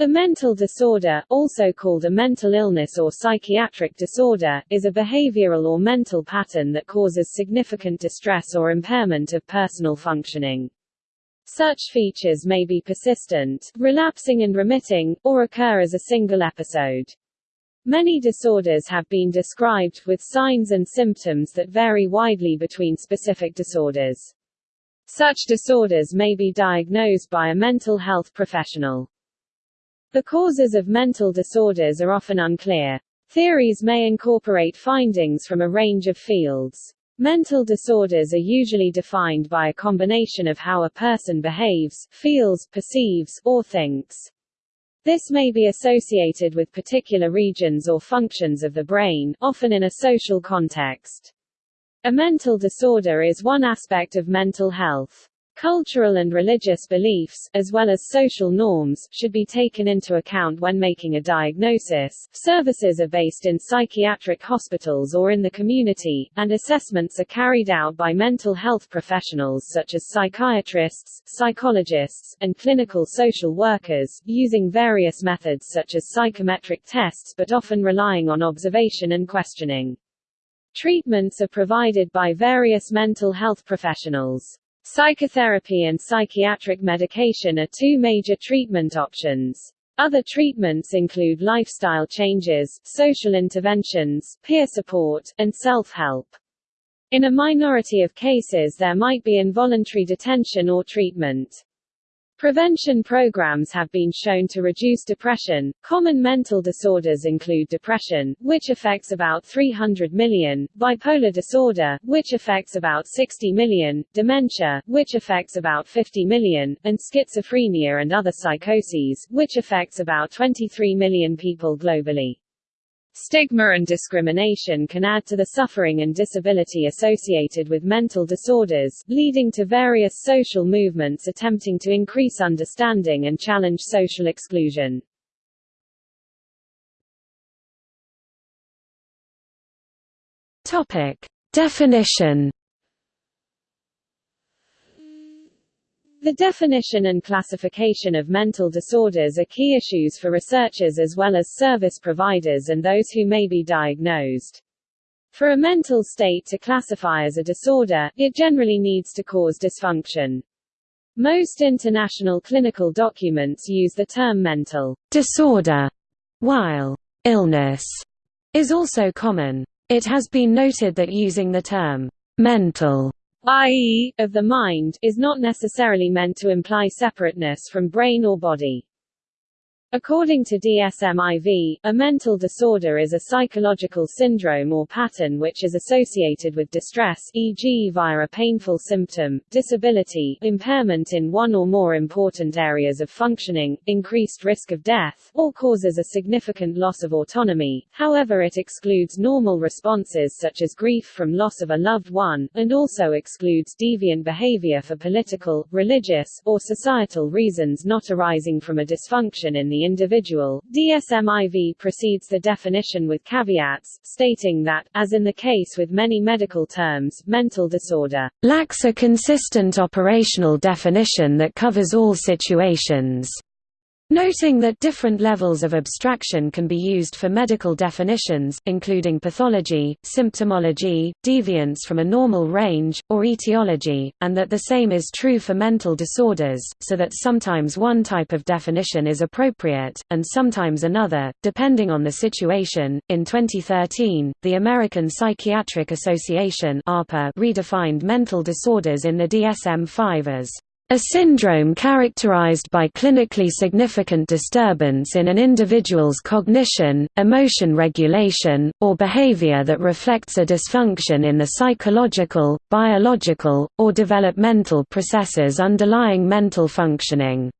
A mental disorder, also called a mental illness or psychiatric disorder, is a behavioral or mental pattern that causes significant distress or impairment of personal functioning. Such features may be persistent, relapsing and remitting, or occur as a single episode. Many disorders have been described, with signs and symptoms that vary widely between specific disorders. Such disorders may be diagnosed by a mental health professional. The causes of mental disorders are often unclear. Theories may incorporate findings from a range of fields. Mental disorders are usually defined by a combination of how a person behaves, feels, perceives, or thinks. This may be associated with particular regions or functions of the brain, often in a social context. A mental disorder is one aspect of mental health. Cultural and religious beliefs, as well as social norms, should be taken into account when making a diagnosis. Services are based in psychiatric hospitals or in the community, and assessments are carried out by mental health professionals such as psychiatrists, psychologists, and clinical social workers, using various methods such as psychometric tests but often relying on observation and questioning. Treatments are provided by various mental health professionals. Psychotherapy and psychiatric medication are two major treatment options. Other treatments include lifestyle changes, social interventions, peer support, and self-help. In a minority of cases there might be involuntary detention or treatment. Prevention programs have been shown to reduce depression. Common mental disorders include depression, which affects about 300 million, bipolar disorder, which affects about 60 million, dementia, which affects about 50 million, and schizophrenia and other psychoses, which affects about 23 million people globally. Stigma and discrimination can add to the suffering and disability associated with mental disorders, leading to various social movements attempting to increase understanding and challenge social exclusion. Topic. Definition The definition and classification of mental disorders are key issues for researchers as well as service providers and those who may be diagnosed. For a mental state to classify as a disorder, it generally needs to cause dysfunction. Most international clinical documents use the term mental disorder, while illness is also common. It has been noted that using the term mental i.e., of the mind, is not necessarily meant to imply separateness from brain or body. According to DSM-IV, a mental disorder is a psychological syndrome or pattern which is associated with distress e.g. via a painful symptom, disability, impairment in one or more important areas of functioning, increased risk of death, or causes a significant loss of autonomy, however it excludes normal responses such as grief from loss of a loved one, and also excludes deviant behavior for political, religious, or societal reasons not arising from a dysfunction in the the individual. DSM-IV precedes the definition with caveats, stating that, as in the case with many medical terms, mental disorder lacks a consistent operational definition that covers all situations. Noting that different levels of abstraction can be used for medical definitions, including pathology, symptomology, deviance from a normal range, or etiology, and that the same is true for mental disorders, so that sometimes one type of definition is appropriate, and sometimes another, depending on the situation. In 2013, the American Psychiatric Association redefined mental disorders in the DSM-5 as a syndrome characterized by clinically significant disturbance in an individual's cognition, emotion regulation, or behavior that reflects a dysfunction in the psychological, biological, or developmental processes underlying mental functioning.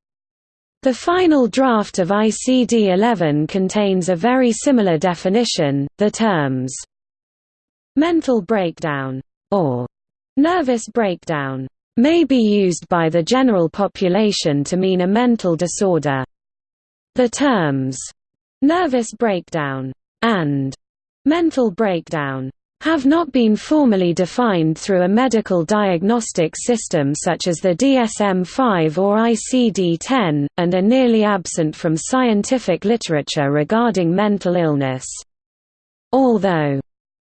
The final draft of ICD-11 contains a very similar definition, the terms mental breakdown, or nervous breakdown may be used by the general population to mean a mental disorder. The terms, nervous breakdown, and mental breakdown have not been formally defined through a medical diagnostic system such as the DSM-5 or ICD-10, and are nearly absent from scientific literature regarding mental illness. Although,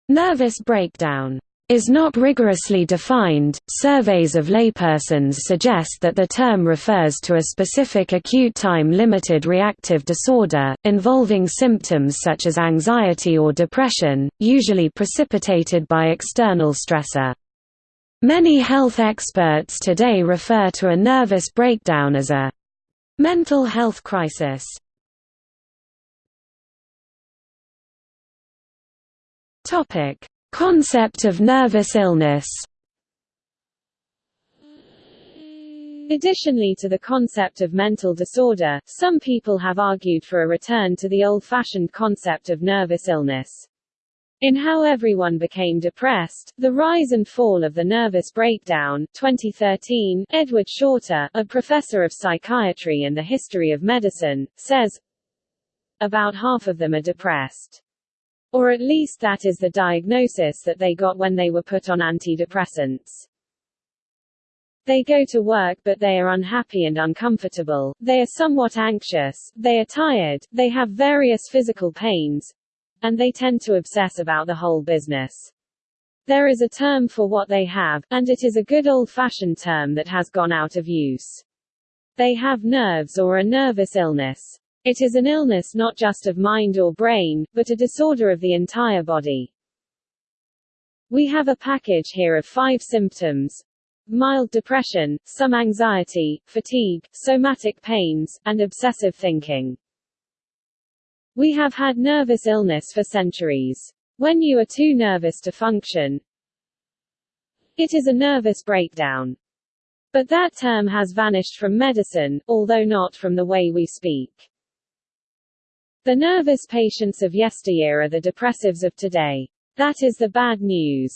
"...nervous breakdown," is not rigorously defined, surveys of laypersons suggest that the term refers to a specific acute time-limited reactive disorder, involving symptoms such as anxiety or depression, usually precipitated by external stressor. Many health experts today refer to a nervous breakdown as a mental health crisis. Topic Concept of nervous illness Additionally to the concept of mental disorder, some people have argued for a return to the old-fashioned concept of nervous illness. In How Everyone Became Depressed, The Rise and Fall of the Nervous Breakdown 2013, Edward Shorter, a professor of psychiatry and the history of medicine, says, About half of them are depressed. Or at least that is the diagnosis that they got when they were put on antidepressants. They go to work but they are unhappy and uncomfortable, they are somewhat anxious, they are tired, they have various physical pains, and they tend to obsess about the whole business. There is a term for what they have, and it is a good old-fashioned term that has gone out of use. They have nerves or a nervous illness. It is an illness not just of mind or brain, but a disorder of the entire body. We have a package here of five symptoms. Mild depression, some anxiety, fatigue, somatic pains, and obsessive thinking. We have had nervous illness for centuries. When you are too nervous to function, it is a nervous breakdown. But that term has vanished from medicine, although not from the way we speak. The nervous patients of yesteryear are the depressives of today. That is the bad news.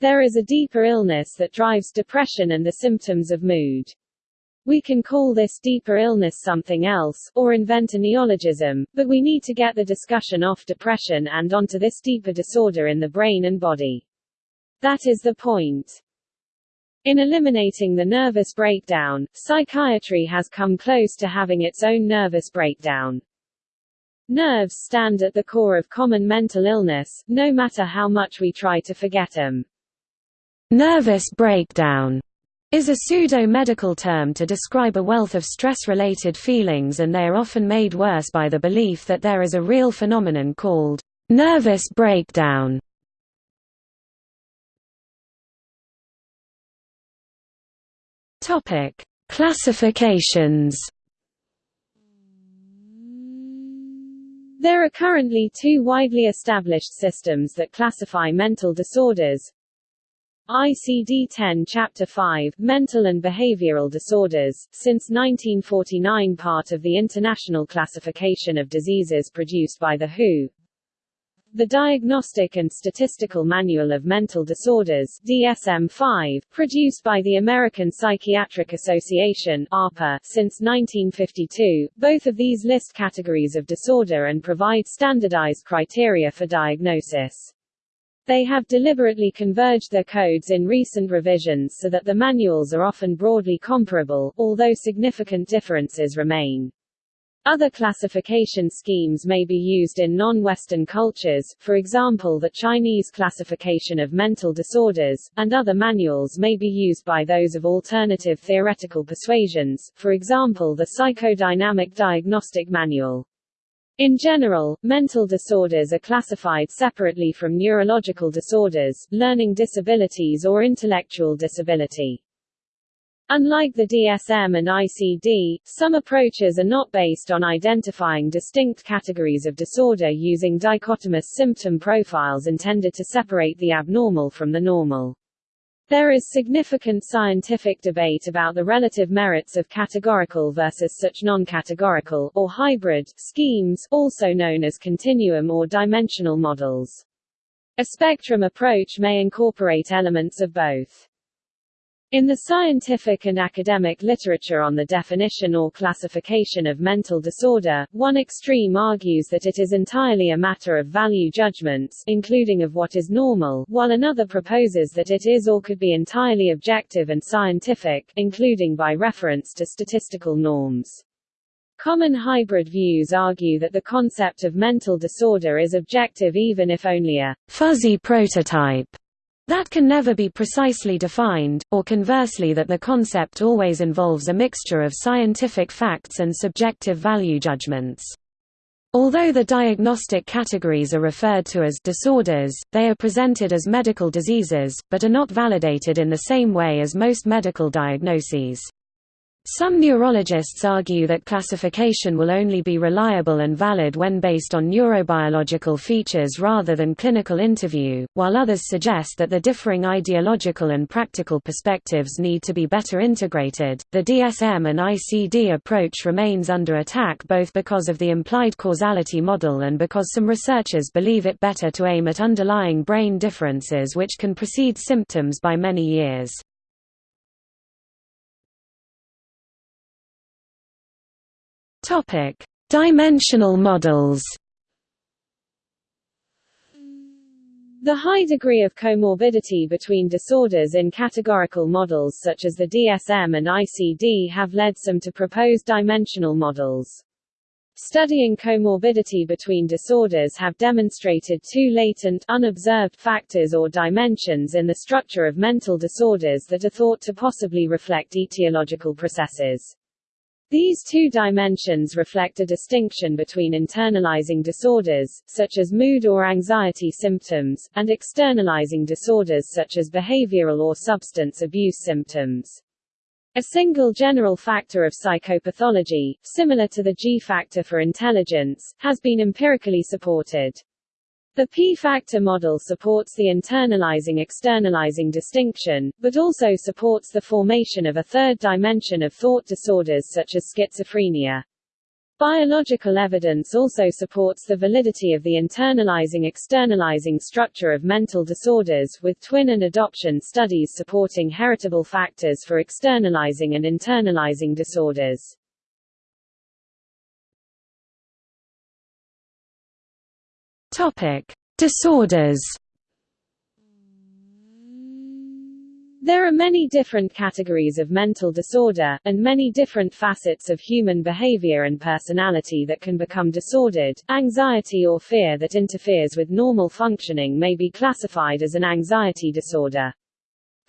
There is a deeper illness that drives depression and the symptoms of mood. We can call this deeper illness something else, or invent a neologism, but we need to get the discussion off depression and onto this deeper disorder in the brain and body. That is the point. In eliminating the nervous breakdown, psychiatry has come close to having its own nervous breakdown. Nerves stand at the core of common mental illness, no matter how much we try to forget them. Nervous breakdown is a pseudo-medical term to describe a wealth of stress-related feelings and they are often made worse by the belief that there is a real phenomenon called nervous breakdown. Topic: Classifications. There are currently two widely established systems that classify mental disorders. ICD-10 Chapter 5, Mental and Behavioral Disorders, since 1949 part of the International Classification of Diseases produced by the WHO, the Diagnostic and Statistical Manual of Mental Disorders DSM-5, produced by the American Psychiatric Association APA, since 1952, both of these list categories of disorder and provide standardized criteria for diagnosis. They have deliberately converged their codes in recent revisions so that the manuals are often broadly comparable, although significant differences remain. Other classification schemes may be used in non-Western cultures, for example the Chinese classification of mental disorders, and other manuals may be used by those of alternative theoretical persuasions, for example the Psychodynamic Diagnostic Manual. In general, mental disorders are classified separately from neurological disorders, learning disabilities or intellectual disability. Unlike the DSM and ICD, some approaches are not based on identifying distinct categories of disorder using dichotomous symptom profiles intended to separate the abnormal from the normal. There is significant scientific debate about the relative merits of categorical versus such non-categorical, or hybrid, schemes, also known as continuum or dimensional models. A spectrum approach may incorporate elements of both. In the scientific and academic literature on the definition or classification of mental disorder, one extreme argues that it is entirely a matter of value judgments, including of what is normal, while another proposes that it is or could be entirely objective and scientific, including by reference to statistical norms. Common hybrid views argue that the concept of mental disorder is objective even if only a fuzzy prototype that can never be precisely defined, or conversely that the concept always involves a mixture of scientific facts and subjective value judgments. Although the diagnostic categories are referred to as disorders, they are presented as medical diseases, but are not validated in the same way as most medical diagnoses. Some neurologists argue that classification will only be reliable and valid when based on neurobiological features rather than clinical interview, while others suggest that the differing ideological and practical perspectives need to be better integrated. The DSM and ICD approach remains under attack both because of the implied causality model and because some researchers believe it better to aim at underlying brain differences which can precede symptoms by many years. Topic: Dimensional models. The high degree of comorbidity between disorders in categorical models such as the DSM and ICD have led some to propose dimensional models. Studying comorbidity between disorders have demonstrated two latent, unobserved factors or dimensions in the structure of mental disorders that are thought to possibly reflect etiological processes. These two dimensions reflect a distinction between internalizing disorders, such as mood or anxiety symptoms, and externalizing disorders such as behavioral or substance abuse symptoms. A single general factor of psychopathology, similar to the G factor for intelligence, has been empirically supported. The P-factor model supports the internalizing-externalizing distinction, but also supports the formation of a third dimension of thought disorders such as schizophrenia. Biological evidence also supports the validity of the internalizing-externalizing structure of mental disorders, with twin and adoption studies supporting heritable factors for externalizing and internalizing disorders. Topic: Disorders. There are many different categories of mental disorder, and many different facets of human behavior and personality that can become disordered. Anxiety or fear that interferes with normal functioning may be classified as an anxiety disorder.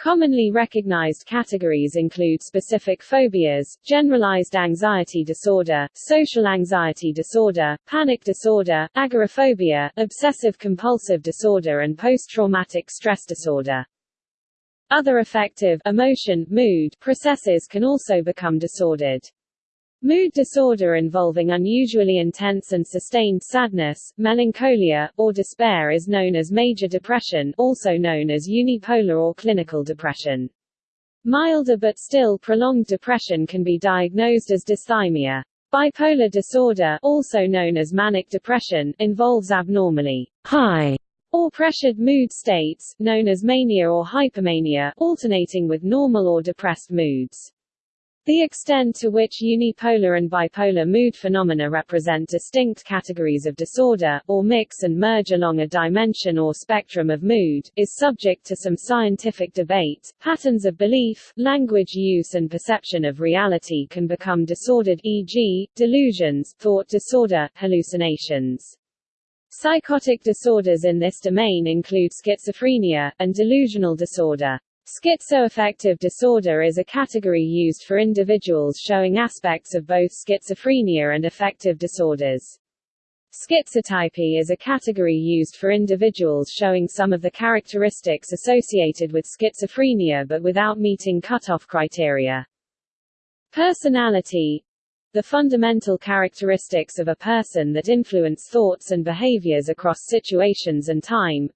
Commonly recognized categories include specific phobias, generalized anxiety disorder, social anxiety disorder, panic disorder, agoraphobia, obsessive-compulsive disorder and post-traumatic stress disorder. Other affective emotion, mood processes can also become disordered. Mood disorder involving unusually intense and sustained sadness, melancholia, or despair is known as major depression also known as unipolar or clinical depression. Milder but still prolonged depression can be diagnosed as dysthymia. Bipolar disorder, also known as manic depression, involves abnormally high or pressured mood states, known as mania or hypomania, alternating with normal or depressed moods. The extent to which unipolar and bipolar mood phenomena represent distinct categories of disorder, or mix and merge along a dimension or spectrum of mood, is subject to some scientific debate. Patterns of belief, language use and perception of reality can become disordered e.g., delusions, thought disorder, hallucinations. Psychotic disorders in this domain include schizophrenia, and delusional disorder. Schizoaffective disorder is a category used for individuals showing aspects of both schizophrenia and affective disorders. Schizotypy is a category used for individuals showing some of the characteristics associated with schizophrenia but without meeting cutoff criteria. Personality the fundamental characteristics of a person that influence thoughts and behaviors across situations and time,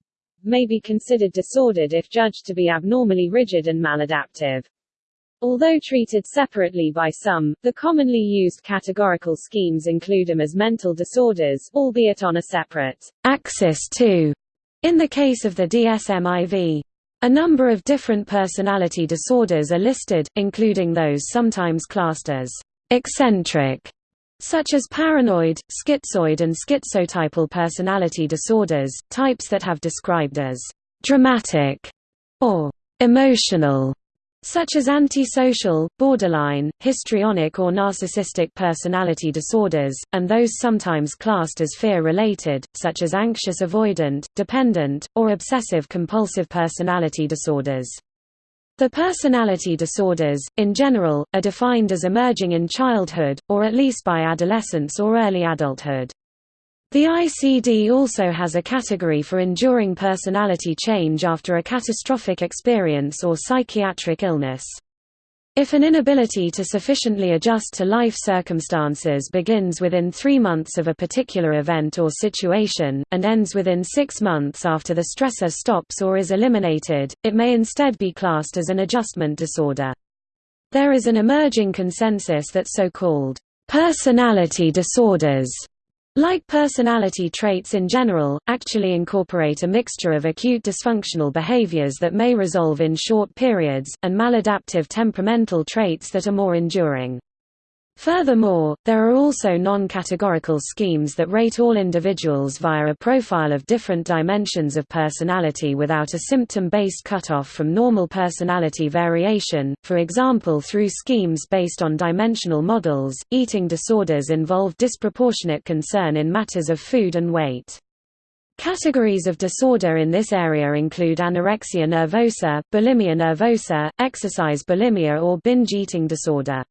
may be considered disordered if judged to be abnormally rigid and maladaptive. Although treated separately by some, the commonly used categorical schemes include them as mental disorders, albeit on a separate axis too. In the case of the DSM-IV, A number of different personality disorders are listed, including those sometimes classed as eccentric, such as paranoid, schizoid and schizotypal personality disorders, types that have described as dramatic or emotional such as antisocial, borderline, histrionic or narcissistic personality disorders, and those sometimes classed as fear-related, such as anxious avoidant, dependent, or obsessive-compulsive personality disorders. The personality disorders, in general, are defined as emerging in childhood, or at least by adolescence or early adulthood. The ICD also has a category for enduring personality change after a catastrophic experience or psychiatric illness. If an inability to sufficiently adjust to life circumstances begins within three months of a particular event or situation, and ends within six months after the stressor stops or is eliminated, it may instead be classed as an adjustment disorder. There is an emerging consensus that so-called personality disorders like personality traits in general, actually incorporate a mixture of acute dysfunctional behaviors that may resolve in short periods, and maladaptive temperamental traits that are more enduring. Furthermore, there are also non-categorical schemes that rate all individuals via a profile of different dimensions of personality without a symptom-based cutoff from normal personality variation, for example through schemes based on dimensional models. Eating disorders involve disproportionate concern in matters of food and weight. Categories of disorder in this area include anorexia nervosa, bulimia nervosa, exercise bulimia or binge eating disorder.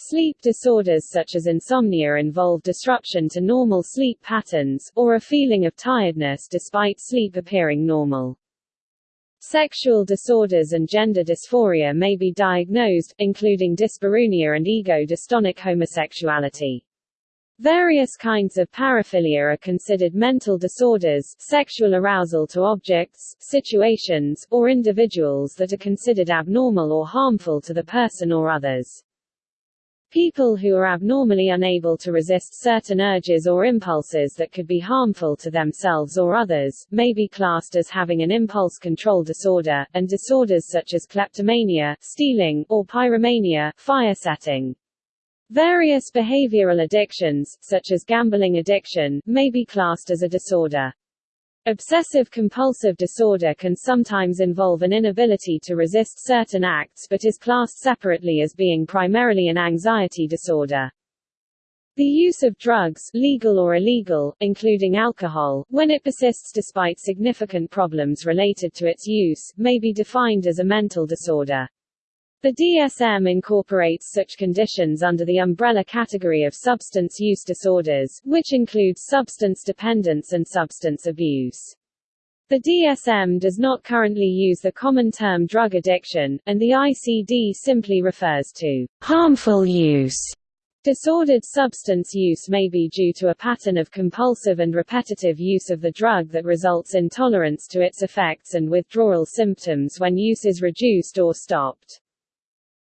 Sleep disorders such as insomnia involve disruption to normal sleep patterns, or a feeling of tiredness despite sleep appearing normal. Sexual disorders and gender dysphoria may be diagnosed, including dyspareunia and ego-dystonic homosexuality. Various kinds of paraphilia are considered mental disorders sexual arousal to objects, situations, or individuals that are considered abnormal or harmful to the person or others. People who are abnormally unable to resist certain urges or impulses that could be harmful to themselves or others, may be classed as having an impulse control disorder, and disorders such as kleptomania, stealing, or pyromania, fire setting. Various behavioral addictions, such as gambling addiction, may be classed as a disorder. Obsessive-compulsive disorder can sometimes involve an inability to resist certain acts but is classed separately as being primarily an anxiety disorder. The use of drugs, legal or illegal, including alcohol, when it persists despite significant problems related to its use, may be defined as a mental disorder. The DSM incorporates such conditions under the umbrella category of substance use disorders, which includes substance dependence and substance abuse. The DSM does not currently use the common term drug addiction, and the ICD simply refers to harmful use. Disordered substance use may be due to a pattern of compulsive and repetitive use of the drug that results in tolerance to its effects and withdrawal symptoms when use is reduced or stopped.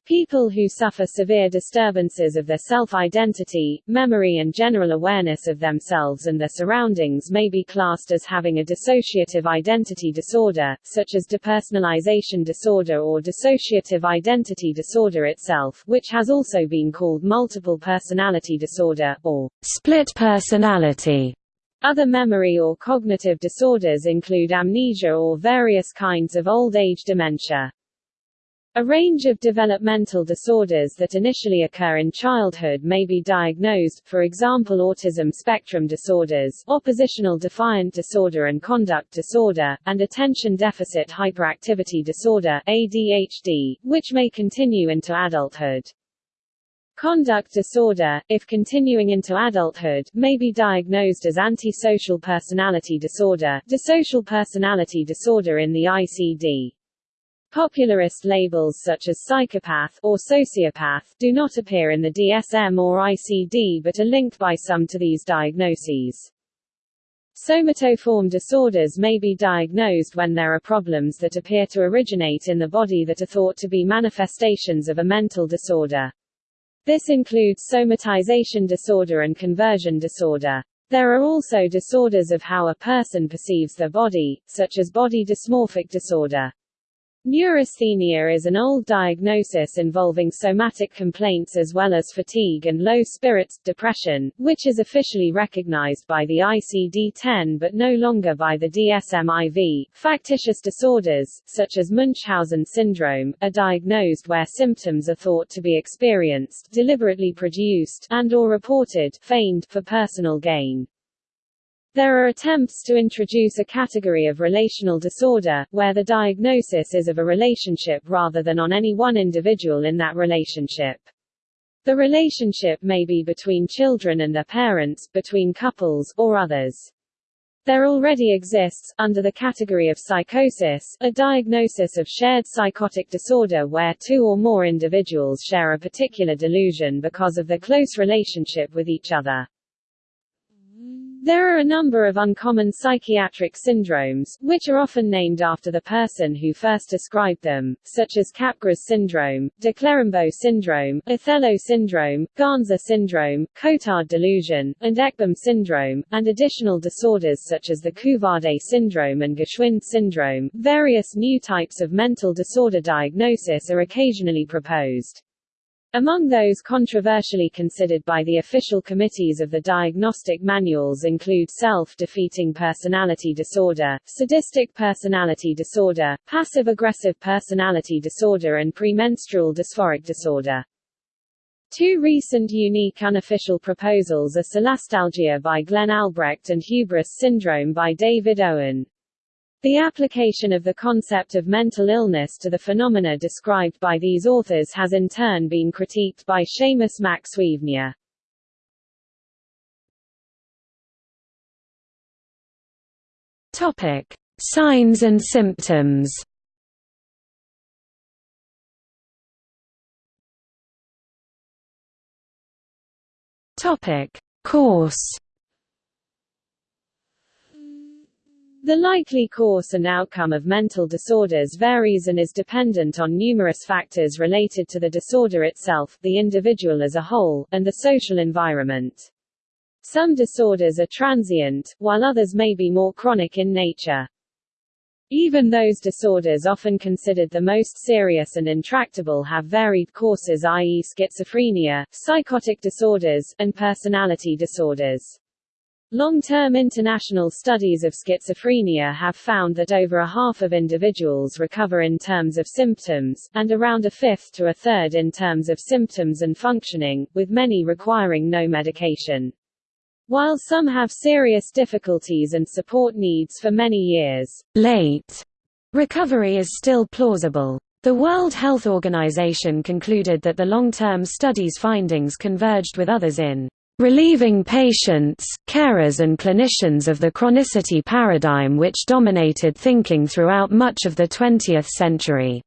People who suffer severe disturbances of their self-identity, memory and general awareness of themselves and their surroundings may be classed as having a dissociative identity disorder, such as depersonalization disorder or dissociative identity disorder itself, which has also been called multiple personality disorder, or split personality. Other memory or cognitive disorders include amnesia or various kinds of old age dementia. A range of developmental disorders that initially occur in childhood may be diagnosed, for example autism spectrum disorders, oppositional defiant disorder and conduct disorder, and attention deficit hyperactivity disorder ADHD, which may continue into adulthood. Conduct disorder, if continuing into adulthood, may be diagnosed as antisocial personality disorder, dissocial personality disorder in the ICD. Popularist labels such as psychopath or sociopath do not appear in the DSM or ICD but are linked by some to these diagnoses. Somatoform disorders may be diagnosed when there are problems that appear to originate in the body that are thought to be manifestations of a mental disorder. This includes somatization disorder and conversion disorder. There are also disorders of how a person perceives their body, such as body dysmorphic disorder. Neurasthenia is an old diagnosis involving somatic complaints as well as fatigue and low spirits, depression, which is officially recognized by the ICD-10 but no longer by the DSM-IV. Factitious disorders, such as Munchausen syndrome, are diagnosed where symptoms are thought to be experienced, deliberately produced, and or reported, feigned, for personal gain. There are attempts to introduce a category of relational disorder, where the diagnosis is of a relationship rather than on any one individual in that relationship. The relationship may be between children and their parents, between couples, or others. There already exists, under the category of psychosis, a diagnosis of shared psychotic disorder where two or more individuals share a particular delusion because of their close relationship with each other. There are a number of uncommon psychiatric syndromes, which are often named after the person who first described them, such as Capgras syndrome, de Clerambault syndrome, Othello syndrome, Ganser syndrome, Cotard delusion, and Ekbom syndrome, and additional disorders such as the Couvade syndrome and Geschwind syndrome. Various new types of mental disorder diagnosis are occasionally proposed. Among those controversially considered by the official committees of the diagnostic manuals include self-defeating personality disorder, sadistic personality disorder, passive-aggressive personality disorder and premenstrual dysphoric disorder. Two recent unique unofficial proposals are solastalgia by Glenn Albrecht and hubris syndrome by David Owen. The application of the concept of mental illness to the phenomena described by these authors has in turn been critiqued by Seamus Mac Suibhne. Topic: Signs and symptoms. Topic: Course The likely course and outcome of mental disorders varies and is dependent on numerous factors related to the disorder itself, the individual as a whole, and the social environment. Some disorders are transient, while others may be more chronic in nature. Even those disorders often considered the most serious and intractable have varied courses i.e. schizophrenia, psychotic disorders, and personality disorders. Long-term international studies of schizophrenia have found that over a half of individuals recover in terms of symptoms, and around a fifth to a third in terms of symptoms and functioning, with many requiring no medication. While some have serious difficulties and support needs for many years, late recovery is still plausible. The World Health Organization concluded that the long-term study's findings converged with others in relieving patients, carers and clinicians of the chronicity paradigm which dominated thinking throughout much of the 20th century.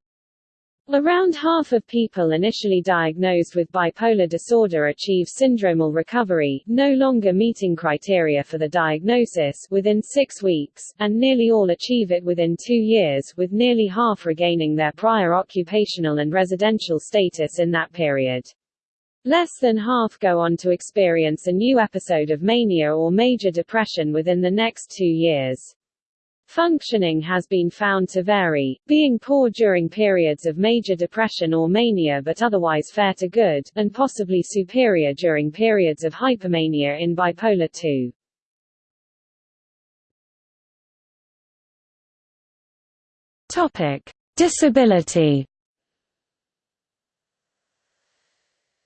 Around half of people initially diagnosed with bipolar disorder achieve syndromal recovery, no longer meeting criteria for the diagnosis, within six weeks, and nearly all achieve it within two years, with nearly half regaining their prior occupational and residential status in that period. Less than half go on to experience a new episode of mania or major depression within the next two years. Functioning has been found to vary, being poor during periods of major depression or mania but otherwise fair to good, and possibly superior during periods of hypomania in bipolar II. Topic: Disability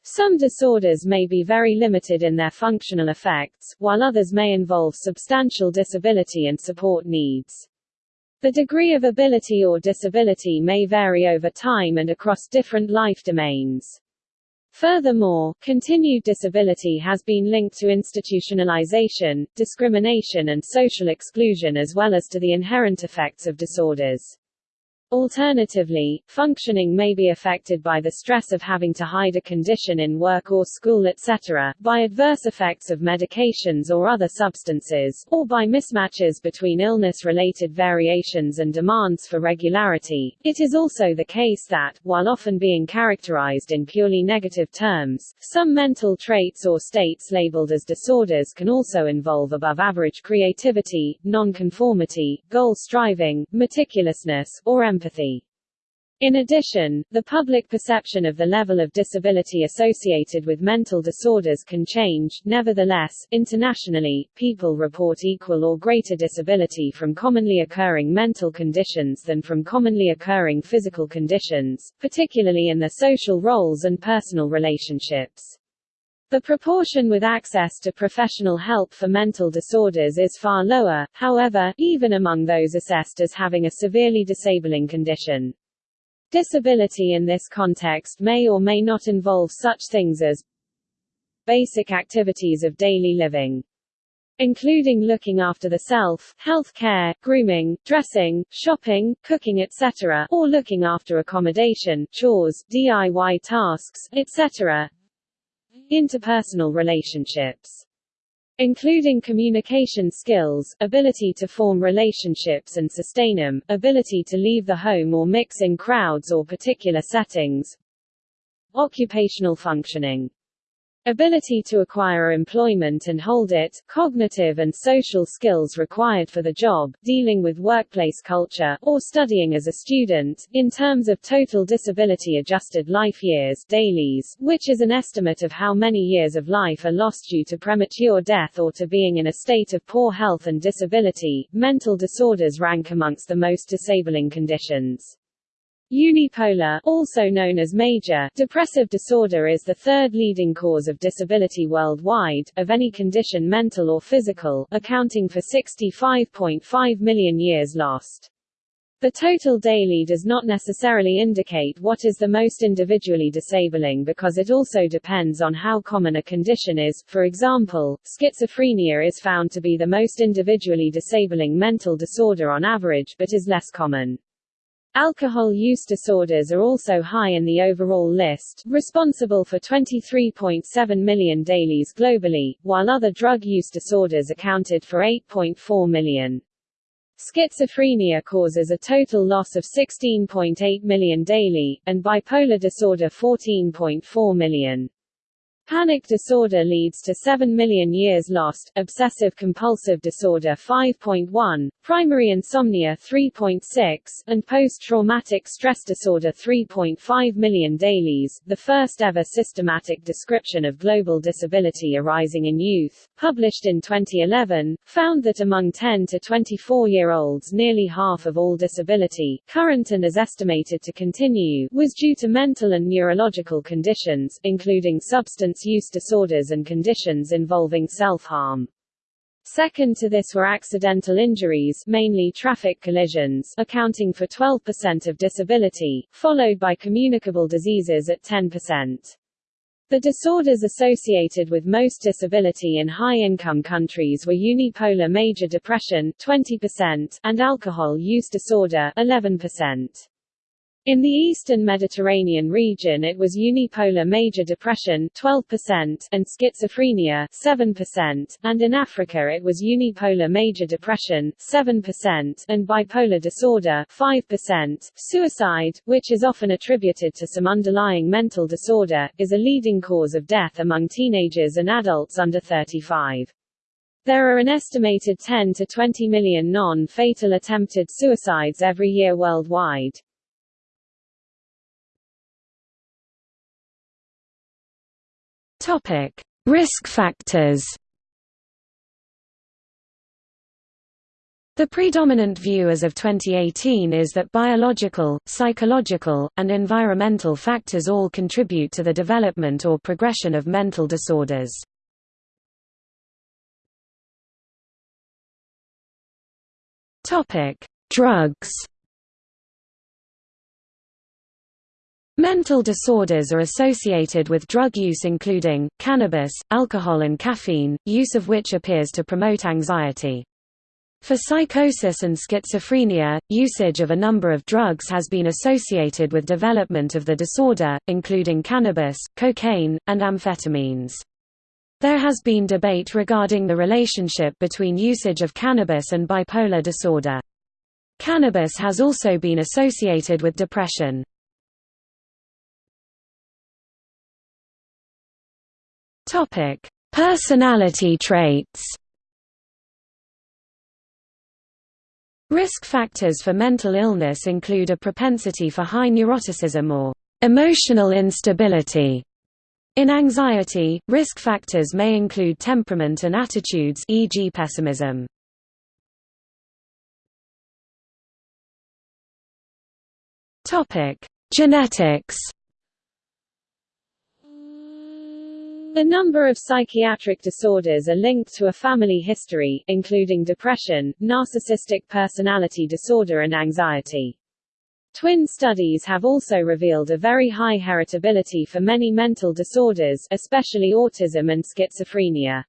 Some disorders may be very limited in their functional effects, while others may involve substantial disability and support needs. The degree of ability or disability may vary over time and across different life domains. Furthermore, continued disability has been linked to institutionalization, discrimination and social exclusion as well as to the inherent effects of disorders. Alternatively, functioning may be affected by the stress of having to hide a condition in work or school etc., by adverse effects of medications or other substances, or by mismatches between illness-related variations and demands for regularity. It is also the case that, while often being characterized in purely negative terms, some mental traits or states labeled as disorders can also involve above-average creativity, nonconformity, goal striving, meticulousness, or empathy. In addition, the public perception of the level of disability associated with mental disorders can change. Nevertheless, internationally, people report equal or greater disability from commonly occurring mental conditions than from commonly occurring physical conditions, particularly in their social roles and personal relationships. The proportion with access to professional help for mental disorders is far lower, however, even among those assessed as having a severely disabling condition. Disability in this context may or may not involve such things as basic activities of daily living, including looking after the self, health care, grooming, dressing, shopping, cooking etc., or looking after accommodation, chores, DIY tasks, etc. Interpersonal relationships including communication skills, ability to form relationships and sustain them, ability to leave the home or mix in crowds or particular settings, occupational functioning Ability to acquire employment and hold it, cognitive and social skills required for the job, dealing with workplace culture, or studying as a student. In terms of total disability adjusted life years DALYs, which is an estimate of how many years of life are lost due to premature death or to being in a state of poor health and disability, mental disorders rank amongst the most disabling conditions. Unipolar, also known as major, depressive disorder is the third leading cause of disability worldwide, of any condition mental or physical, accounting for 65.5 million years lost. The total DALY does not necessarily indicate what is the most individually disabling because it also depends on how common a condition is. For example, schizophrenia is found to be the most individually disabling mental disorder on average but is less common. Alcohol use disorders are also high in the overall list, responsible for 23.7 million DALYs globally, while other drug use disorders accounted for 8.4 million. Schizophrenia causes a total loss of 16.8 million DALY, and bipolar disorder 14.4 million. Panic disorder leads to 7 million years lost, obsessive-compulsive disorder 5.1, primary insomnia 3.6, and post-traumatic stress disorder 3.5 million DALYs. The first ever systematic description of global disability arising in youth, published in 2011, found that among 10 to 24-year-olds nearly half of all disability, current and is estimated to continue, was due to mental and neurological conditions, including substance substance use disorders and conditions involving self-harm. Second to this were accidental injuries mainly traffic collisions accounting for 12% of disability, followed by communicable diseases at 10%. The disorders associated with most disability in high-income countries were unipolar major depression 20% and alcohol use disorder 11%. In the eastern Mediterranean region it was unipolar major depression 12% and schizophrenia 7%, and in Africa it was unipolar major depression 7% and bipolar disorder 5%. Suicide, which is often attributed to some underlying mental disorder, is a leading cause of death among teenagers and adults under 35. There are an estimated 10 to 20 million non-fatal attempted suicides every year worldwide. Topic: Risk factors. The predominant view as of 2018 is that biological, psychological, and environmental factors all contribute to the development or progression of mental disorders. Drugs Mental disorders are associated with drug use including, cannabis, alcohol and caffeine, use of which appears to promote anxiety. For psychosis and schizophrenia, usage of a number of drugs has been associated with development of the disorder, including cannabis, cocaine, and amphetamines. There has been debate regarding the relationship between usage of cannabis and bipolar disorder. Cannabis has also been associated with depression. Topic: Personality traits. Risk factors for mental illness include a propensity for high neuroticism or emotional instability. In anxiety, risk factors may include temperament and attitudes e.g. pessimism. Topic: Genetics. A number of psychiatric disorders are linked to a family history, including depression, narcissistic personality disorder and anxiety. Twin studies have also revealed a very high heritability for many mental disorders, especially autism and schizophrenia.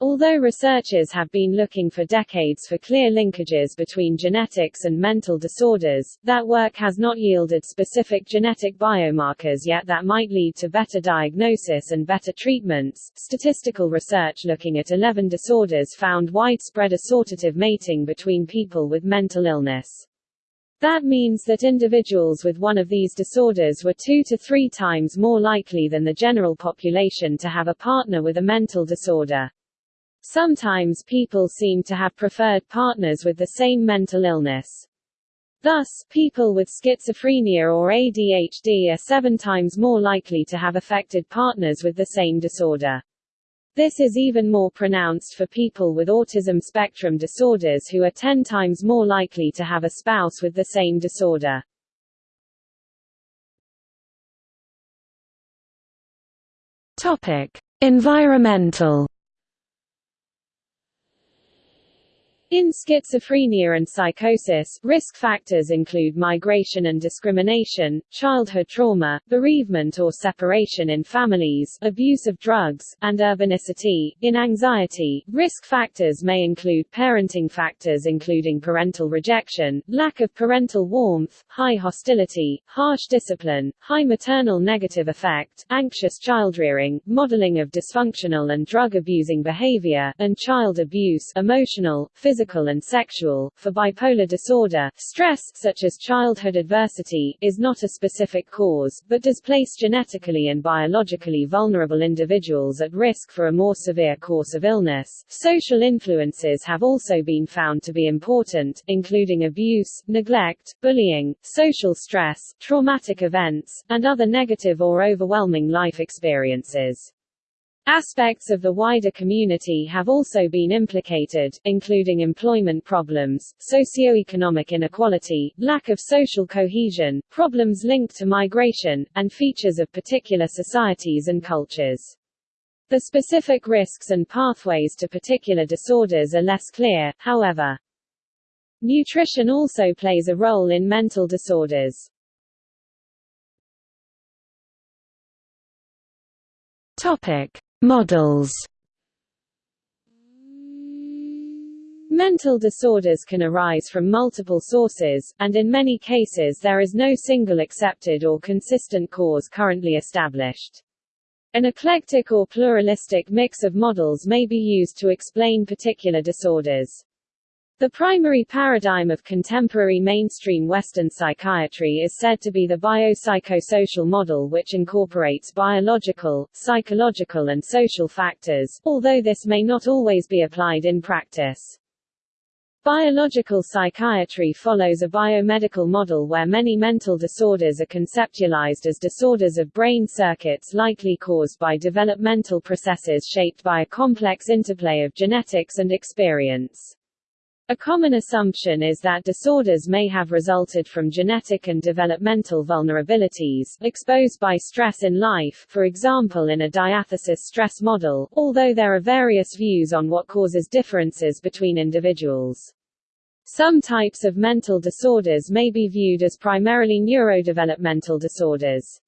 Although researchers have been looking for decades for clear linkages between genetics and mental disorders, that work has not yielded specific genetic biomarkers yet that might lead to better diagnosis and better treatments. Statistical research looking at 11 disorders found widespread assortative mating between people with mental illness. That means that individuals with one of these disorders were two to three times more likely than the general population to have a partner with a mental disorder. Sometimes people seem to have preferred partners with the same mental illness. Thus, people with schizophrenia or ADHD are seven times more likely to have affected partners with the same disorder. This is even more pronounced for people with autism spectrum disorders who are 10 times more likely to have a spouse with the same disorder. Topic: Environmental In schizophrenia and psychosis, risk factors include migration and discrimination, childhood trauma, bereavement or separation in families, abuse of drugs, and urbanicity. In anxiety, risk factors may include parenting factors including parental rejection, lack of parental warmth, high hostility, harsh discipline, high maternal negative affect, anxious childrearing, modeling of dysfunctional and drug-abusing behavior, and child abuse emotional, physical physical and sexual. For bipolar disorder, stress, such as childhood adversity, is not a specific cause, but does place genetically and biologically vulnerable individuals at risk for a more severe course of illness. Social influences have also been found to be important, including abuse, neglect, bullying, social stress, traumatic events, and other negative or overwhelming life experiences. Aspects of the wider community have also been implicated, including employment problems, socioeconomic inequality, lack of social cohesion, problems linked to migration, and features of particular societies and cultures. The specific risks and pathways to particular disorders are less clear, however. Nutrition also plays a role in mental disorders. Topic: Models Mental disorders can arise from multiple sources, and in many cases there is no single accepted or consistent cause currently established. An eclectic or pluralistic mix of models may be used to explain particular disorders. The primary paradigm of contemporary mainstream Western psychiatry is said to be the biopsychosocial model which incorporates biological, psychological and social factors, although this may not always be applied in practice. Biological psychiatry follows a biomedical model where many mental disorders are conceptualized as disorders of brain circuits likely caused by developmental processes shaped by a complex interplay of genetics and experience. A common assumption is that disorders may have resulted from genetic and developmental vulnerabilities, exposed by stress in life for example in a diathesis stress model, although there are various views on what causes differences between individuals. Some types of mental disorders may be viewed as primarily neurodevelopmental disorders.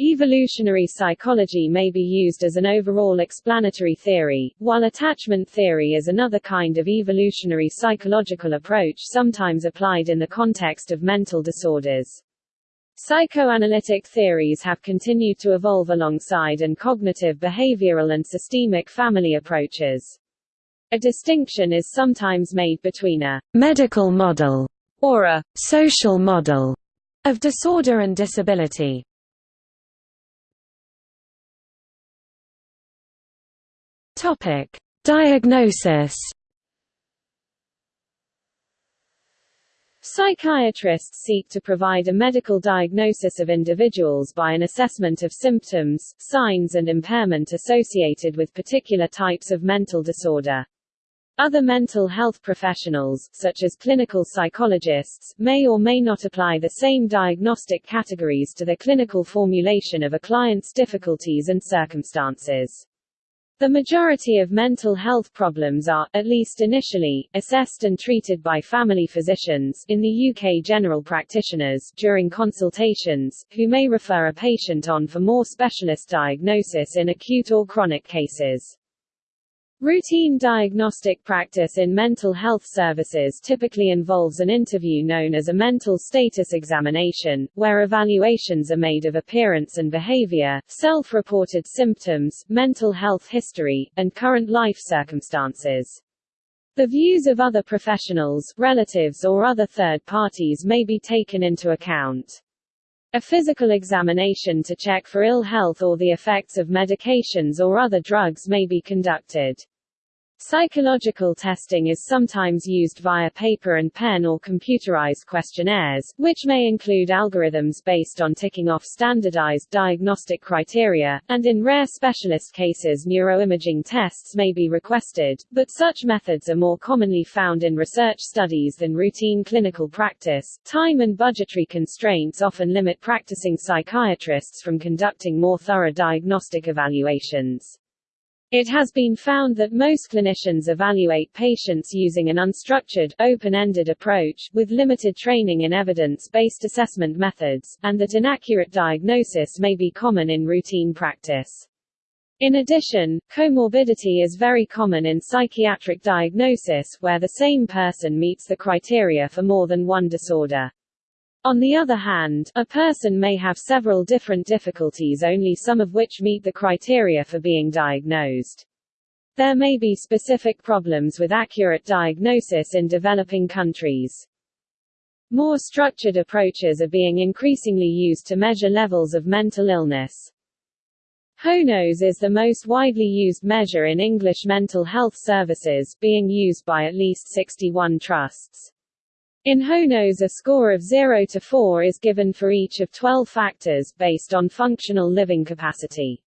Evolutionary psychology may be used as an overall explanatory theory, while attachment theory is another kind of evolutionary psychological approach sometimes applied in the context of mental disorders. Psychoanalytic theories have continued to evolve alongside and cognitive behavioral and systemic family approaches. A distinction is sometimes made between a medical model or a social model of disorder and disability. Topic: Diagnosis. Psychiatrists seek to provide a medical diagnosis of individuals by an assessment of symptoms, signs and impairment associated with particular types of mental disorder. Other mental health professionals, such as clinical psychologists, may or may not apply the same diagnostic categories to the clinical formulation of a client's difficulties and circumstances. The majority of mental health problems are, at least initially, assessed and treated by family physicians in the UK general practitioners during consultations, who may refer a patient on for more specialist diagnosis in acute or chronic cases. Routine diagnostic practice in mental health services typically involves an interview known as a mental status examination, where evaluations are made of appearance and behavior, self-reported symptoms, mental health history, and current life circumstances. The views of other professionals, relatives or other third parties may be taken into account. A physical examination to check for ill health or the effects of medications or other drugs may be conducted. Psychological testing is sometimes used via paper and pen or computerized questionnaires, which may include algorithms based on ticking off standardized diagnostic criteria, and in rare specialist cases neuroimaging tests may be requested, but such methods are more commonly found in research studies than routine clinical practice. Time and budgetary constraints often limit practicing psychiatrists from conducting more thorough diagnostic evaluations. It has been found that most clinicians evaluate patients using an unstructured, open-ended approach, with limited training in evidence-based assessment methods, and that inaccurate diagnosis may be common in routine practice. In addition, comorbidity is very common in psychiatric diagnosis, where the same person meets the criteria for more than one disorder. On the other hand, a person may have several different difficulties only some of which meet the criteria for being diagnosed. There may be specific problems with accurate diagnosis in developing countries. More structured approaches are being increasingly used to measure levels of mental illness. HONOS is the most widely used measure in English mental health services, being used by at least 61 trusts. In HONOS a score of 0 to 4 is given for each of 12 factors, based on functional living capacity.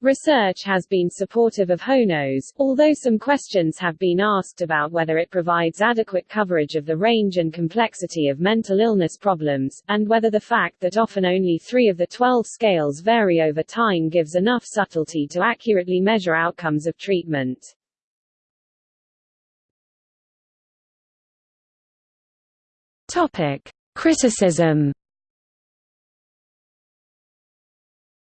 Research has been supportive of HONOS, although some questions have been asked about whether it provides adequate coverage of the range and complexity of mental illness problems, and whether the fact that often only three of the 12 scales vary over time gives enough subtlety to accurately measure outcomes of treatment. Topic: Criticism.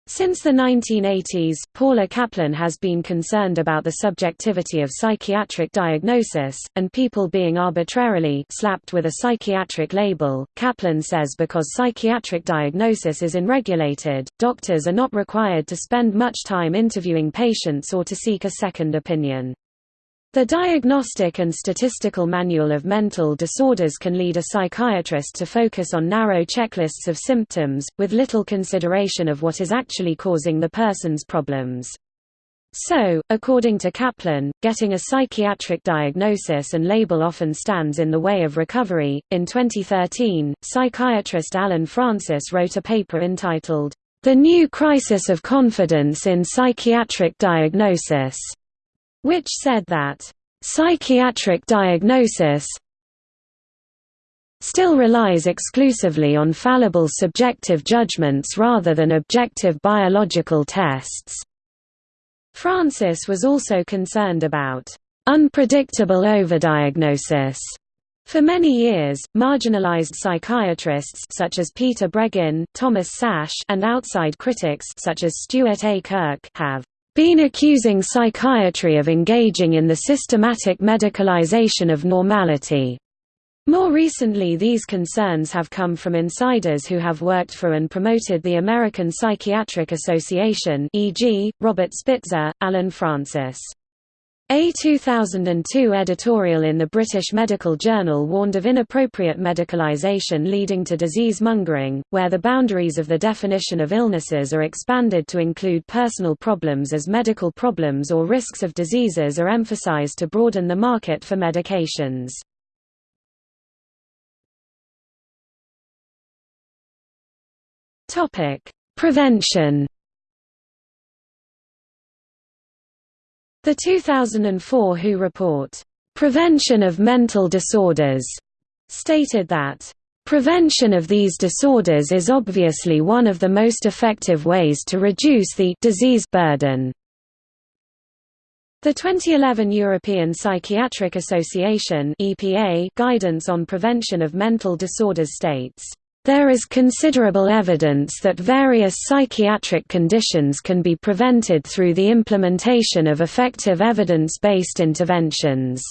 Since the 1980s, Paula Caplan has been concerned about the subjectivity of psychiatric diagnosis, and people being arbitrarily slapped with a psychiatric label. Caplan says because psychiatric diagnosis is unregulated, doctors are not required to spend much time interviewing patients or to seek a second opinion. The Diagnostic and Statistical Manual of Mental Disorders can lead a psychiatrist to focus on narrow checklists of symptoms, with little consideration of what is actually causing the person's problems. So, according to Caplan, getting a psychiatric diagnosis and label often stands in the way of recovery. In 2013, psychiatrist Allen Frances wrote a paper entitled, The New Crisis of Confidence in Psychiatric Diagnosis which said that psychiatric diagnosis still relies exclusively on fallible subjective judgments rather than objective biological tests. Frances was also concerned about unpredictable overdiagnosis. For many years, marginalized psychiatrists such as Peter Breggin, Thomas Szasz, and outside critics such as Stuart A. Kirk have been accusing psychiatry of engaging in the systematic medicalization of normality. More recently these concerns have come from insiders who have worked for and promoted the American Psychiatric Association e.g., Robert Spitzer, Allen Frances. A 2002 editorial in the British Medical Journal warned of inappropriate medicalization leading to disease mongering, where the boundaries of the definition of illnesses are expanded to include personal problems as medical problems or risks of diseases are emphasised to broaden the market for medications. Prevention The 2004 WHO report, "'Prevention of Mental Disorders' stated that, "'Prevention of these disorders is obviously one of the most effective ways to reduce the disease burden." The 2011 European Psychiatric Association (EPA) guidance on prevention of mental disorders states there is considerable evidence that various psychiatric conditions can be prevented through the implementation of effective evidence-based interventions.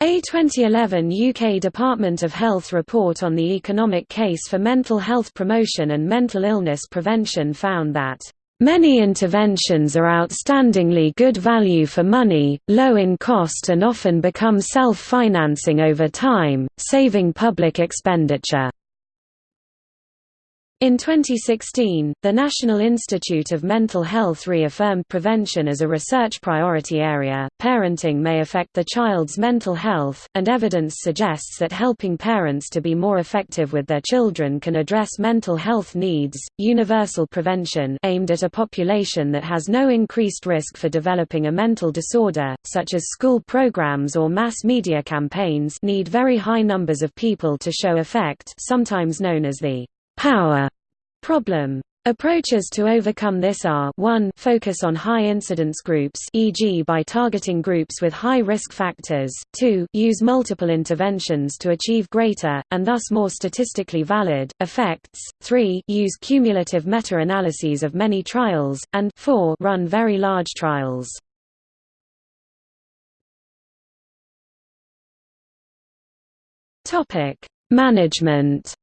A 2011 UK Department of Health report on the economic case for mental health promotion and mental illness prevention found that Many interventions are outstandingly good value for money, low in cost and often become self-financing over time, saving public expenditure. In 2016, the National Institute of Mental Health reaffirmed prevention as a research priority area. Parenting may affect the child's mental health, and evidence suggests that helping parents to be more effective with their children can address mental health needs. Universal prevention, aimed at a population that has no increased risk for developing a mental disorder, such as school programs or mass media campaigns, need very high numbers of people to show effect, sometimes known as the power problem. Approaches to overcome this are 1 focus on high incidence groups e.g. by targeting groups with high risk factors, 2 use multiple interventions to achieve greater, and thus more statistically valid, effects, 3 use cumulative meta-analyses of many trials, and 4 run very large trials. Management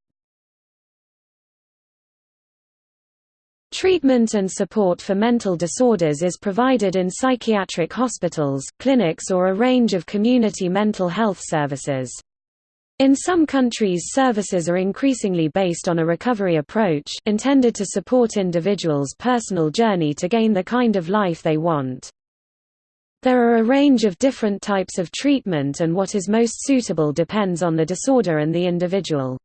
Treatment and support for mental disorders is provided in psychiatric hospitals, clinics or a range of community mental health services. In some countries services are increasingly based on a recovery approach, intended to support individuals' personal journey to gain the kind of life they want. There are a range of different types of treatment and what is most suitable depends on the disorder and the individual.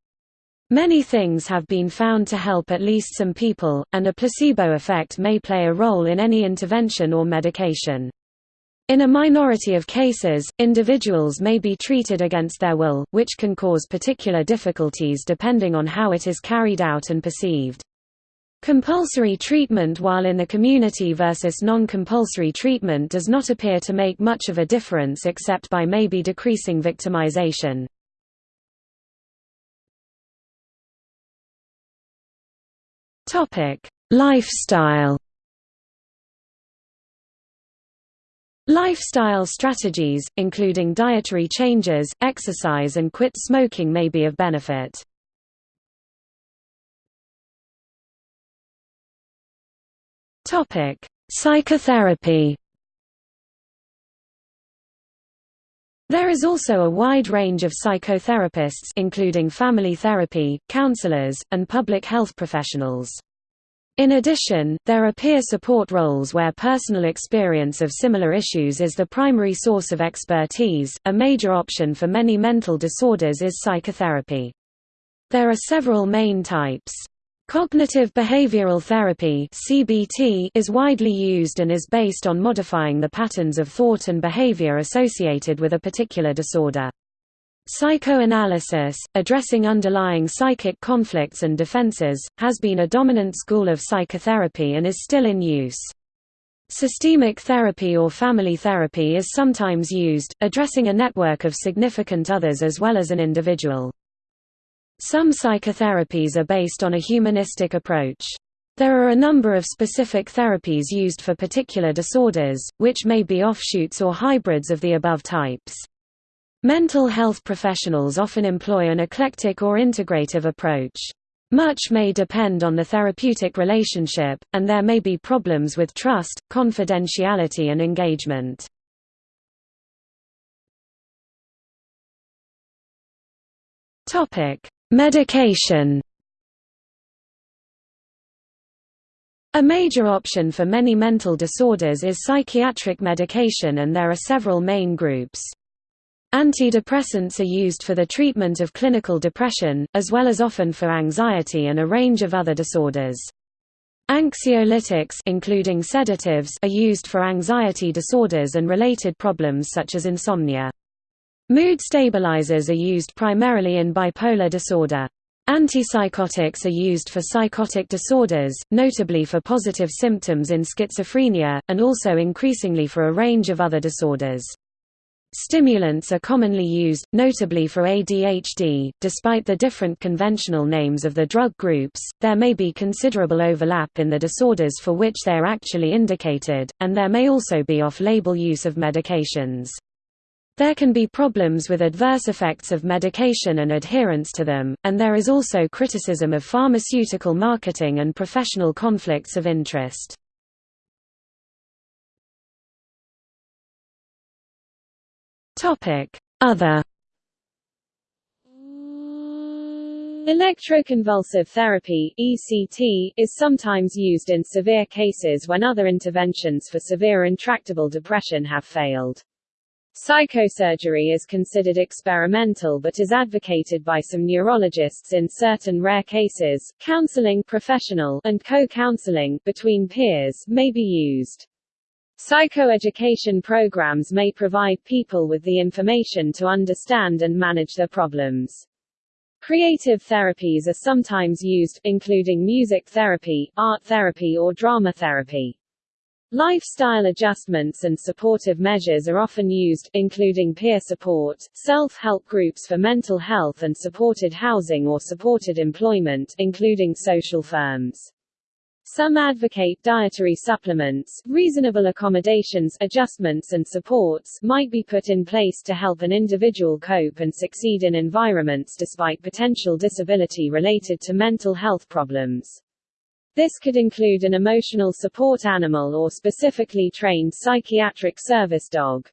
Many things have been found to help at least some people, and a placebo effect may play a role in any intervention or medication. In a minority of cases, individuals may be treated against their will, which can cause particular difficulties depending on how it is carried out and perceived. Compulsory treatment while in the community versus non-compulsory treatment does not appear to make much of a difference except by maybe decreasing victimization. Topic: Lifestyle. Lifestyle strategies, including dietary changes, exercise and quit smoking may be of benefit. Psychotherapy There is also a wide range of psychotherapists including family therapy, counselors, and public health professionals. In addition, there are peer support roles where personal experience of similar issues is the primary source of expertise. A major option for many mental disorders is psychotherapy. There are several main types. Cognitive behavioral therapy (CBT) is widely used and is based on modifying the patterns of thought and behavior associated with a particular disorder. Psychoanalysis, addressing underlying psychic conflicts and defenses, has been a dominant school of psychotherapy and is still in use. Systemic therapy or family therapy is sometimes used, addressing a network of significant others as well as an individual. Some psychotherapies are based on a humanistic approach. There are a number of specific therapies used for particular disorders, which may be offshoots or hybrids of the above types. Mental health professionals often employ an eclectic or integrative approach. Much may depend on the therapeutic relationship, and there may be problems with trust, confidentiality and engagement. Medication A major option for many mental disorders is psychiatric medication and there are several main groups. Antidepressants are used for the treatment of clinical depression, as well as often for anxiety and a range of other disorders. Anxiolytics including sedatives are used for anxiety disorders and related problems such as insomnia. Mood stabilizers are used primarily in bipolar disorder. Antipsychotics are used for psychotic disorders, notably for positive symptoms in schizophrenia, and also increasingly for a range of other disorders. Stimulants are commonly used, notably for ADHD. Despite the different conventional names of the drug groups, there may be considerable overlap in the disorders for which they are actually indicated, and there may also be off label use of medications. There can be problems with adverse effects of medication and adherence to them, and there is also criticism of pharmaceutical marketing and professional conflicts of interest. Other Electroconvulsive therapy (ECT) is sometimes used in severe cases when other interventions for severe intractable depression have failed. Psychosurgery is considered experimental but is advocated by some neurologists in certain rare cases. Counseling professional and co-counseling between peers may be used. Psychoeducation programs may provide people with the information to understand and manage their problems. Creative therapies are sometimes used, including music therapy, art therapy or drama therapy. Lifestyle adjustments and supportive measures are often used, including peer support, self-help groups for mental health and supported housing or supported employment, including social firms. Some advocate dietary supplements, reasonable accommodations, adjustments and supports might be put in place to help an individual cope and succeed in environments despite potential disability related to mental health problems. This could include an emotional support animal or specifically trained psychiatric service dog.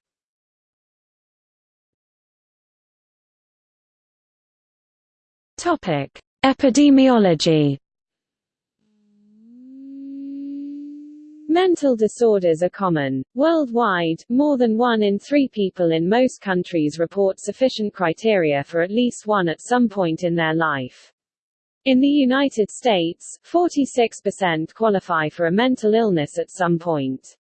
Topic: Epidemiology Mental disorders are common. Worldwide, more than one in three people in most countries report sufficient criteria for at least one at some point in their life. In the United States, 46% qualify for a mental illness at some point.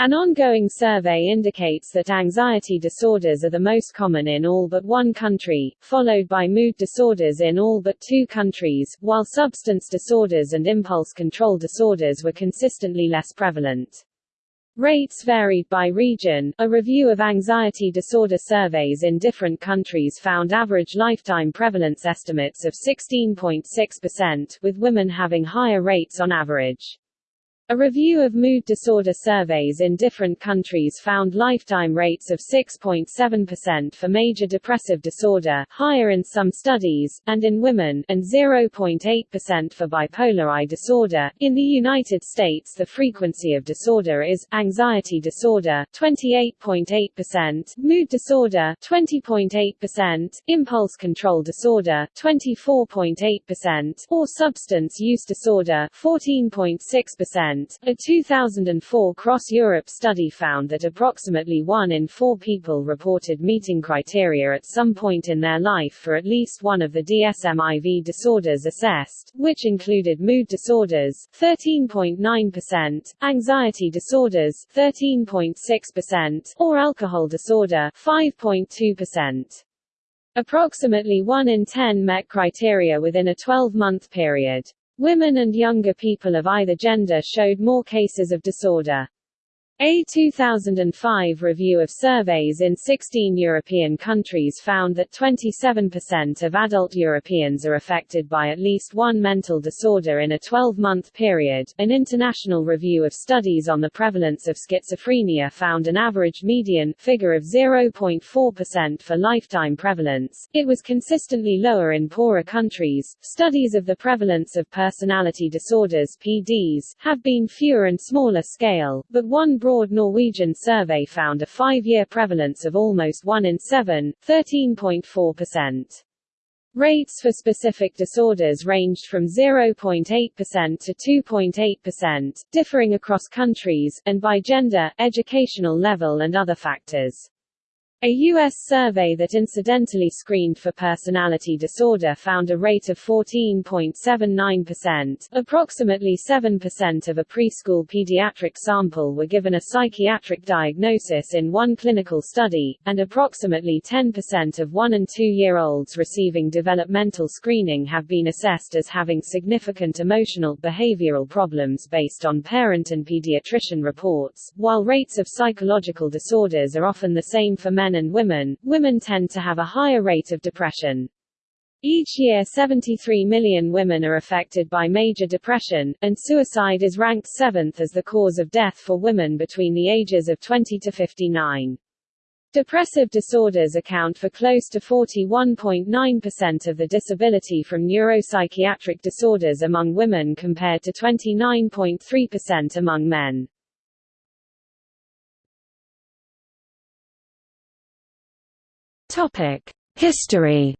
An ongoing survey indicates that anxiety disorders are the most common in all but one country, followed by mood disorders in all but two countries, while substance disorders and impulse control disorders were consistently less prevalent. Rates varied by region. A review of anxiety disorder surveys in different countries found average lifetime prevalence estimates of 16.6%, with women having higher rates on average. A review of mood disorder surveys in different countries found lifetime rates of 6.7% for major depressive disorder, higher in some studies, and in women, and 0.8% for bipolar I disorder. In the United States, the frequency of disorder is anxiety disorder 28.8%, mood disorder 20.8%, impulse control disorder 24.8%, or substance use disorder 14.6%. A 2004 cross-Europe study found that approximately one in four people reported meeting criteria at some point in their life for at least one of the DSM-IV disorders assessed, which included mood disorders 13.9%, anxiety disorders 13.6%, or alcohol disorder 5.2%. Approximately 1 in 10 met criteria within a 12-month period. Women and younger people of either gender showed more cases of disorder. A 2005 review of surveys in 16 European countries found that 27% of adult Europeans are affected by at least one mental disorder in a 12-month period. An international review of studies on the prevalence of schizophrenia found an average median figure of 0.4% for lifetime prevalence. It was consistently lower in poorer countries. Studies of the prevalence of personality disorders (PDs) have been fewer and smaller scale, but one broad Norwegian survey found a five-year prevalence of almost 1 in 7, 13.4%. Rates for specific disorders ranged from 0.8% to 2.8%, differing across countries, and by gender, educational level and other factors. A U.S. survey that incidentally screened for personality disorder found a rate of 14.79%. Approximately 7% of a preschool pediatric sample were given a psychiatric diagnosis in one clinical study, and approximately 10% of 1 and 2-year-olds receiving developmental screening have been assessed as having significant emotional behavioral problems based on parent and pediatrician reports. While rates of psychological disorders are often the same for men men and women, women tend to have a higher rate of depression. Each year 73 million women are affected by major depression, and suicide is ranked seventh as the cause of death for women between the ages of 20 to 59. Depressive disorders account for close to 41.9% of the disability from neuropsychiatric disorders among women compared to 29.3% among men. Topic: History.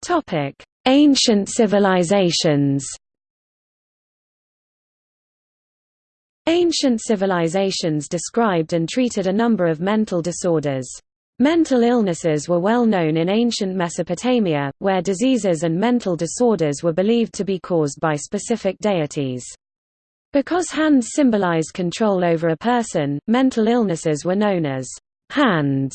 Topic: Ancient civilizations. Ancient civilizations described and treated a number of mental disorders. Mental illnesses were well known in ancient Mesopotamia, where diseases and mental disorders were believed to be caused by specific deities. Because hands symbolize control over a person, mental illnesses were known as hands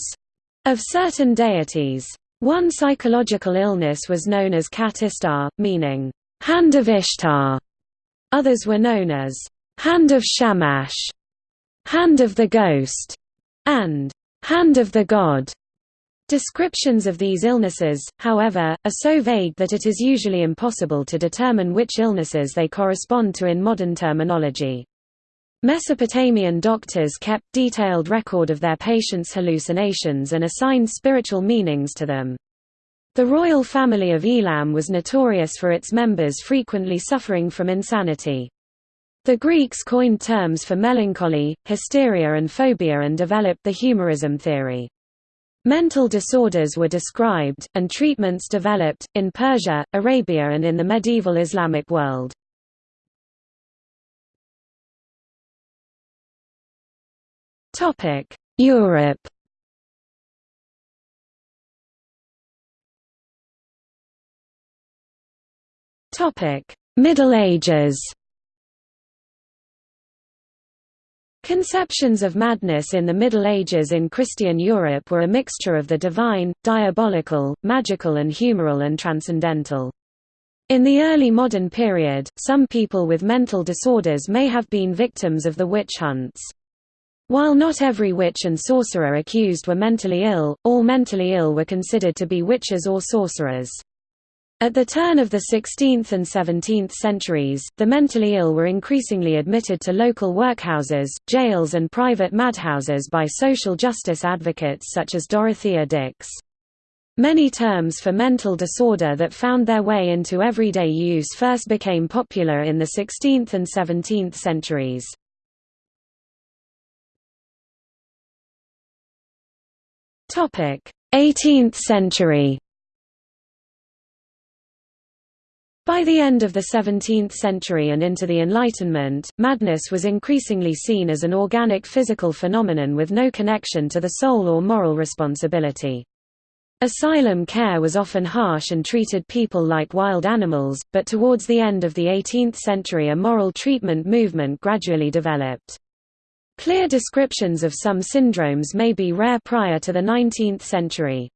of certain deities. One psychological illness was known as Kat Istar, meaning hand of Ishtar. Others were known as hand of Shamash, hand of the ghost, and hand of the god. Descriptions of these illnesses, however, are so vague that it is usually impossible to determine which illnesses they correspond to in modern terminology. Mesopotamian doctors kept detailed record of their patients' hallucinations and assigned spiritual meanings to them. The royal family of Elam was notorious for its members frequently suffering from insanity. The Greeks coined terms for melancholy, hysteria and phobia and developed the humorism theory. Mental disorders were described, and treatments developed, in Persia, Arabia and in the medieval Islamic world. Europe Middle Ages Conceptions of madness in the Middle Ages in Christian Europe were a mixture of the divine, diabolical, magical and humoral and transcendental. In the early modern period, some people with mental disorders may have been victims of the witch hunts. While not every witch and sorcerer accused were mentally ill, all mentally ill were considered to be witches or sorcerers. At the turn of the 16th and 17th centuries, the mentally ill were increasingly admitted to local workhouses, jails and private madhouses by social justice advocates such as Dorothea Dix. Many terms for mental disorder that found their way into everyday use first became popular in the 16th and 17th centuries. Topic: 18th century. By the end of the 17th century and into the Enlightenment, madness was increasingly seen as an organic physical phenomenon with no connection to the soul or moral responsibility. Asylum care was often harsh and treated people like wild animals, but towards the end of the 18th century a moral treatment movement gradually developed. Clear descriptions of some syndromes may be rare prior to the 19th century.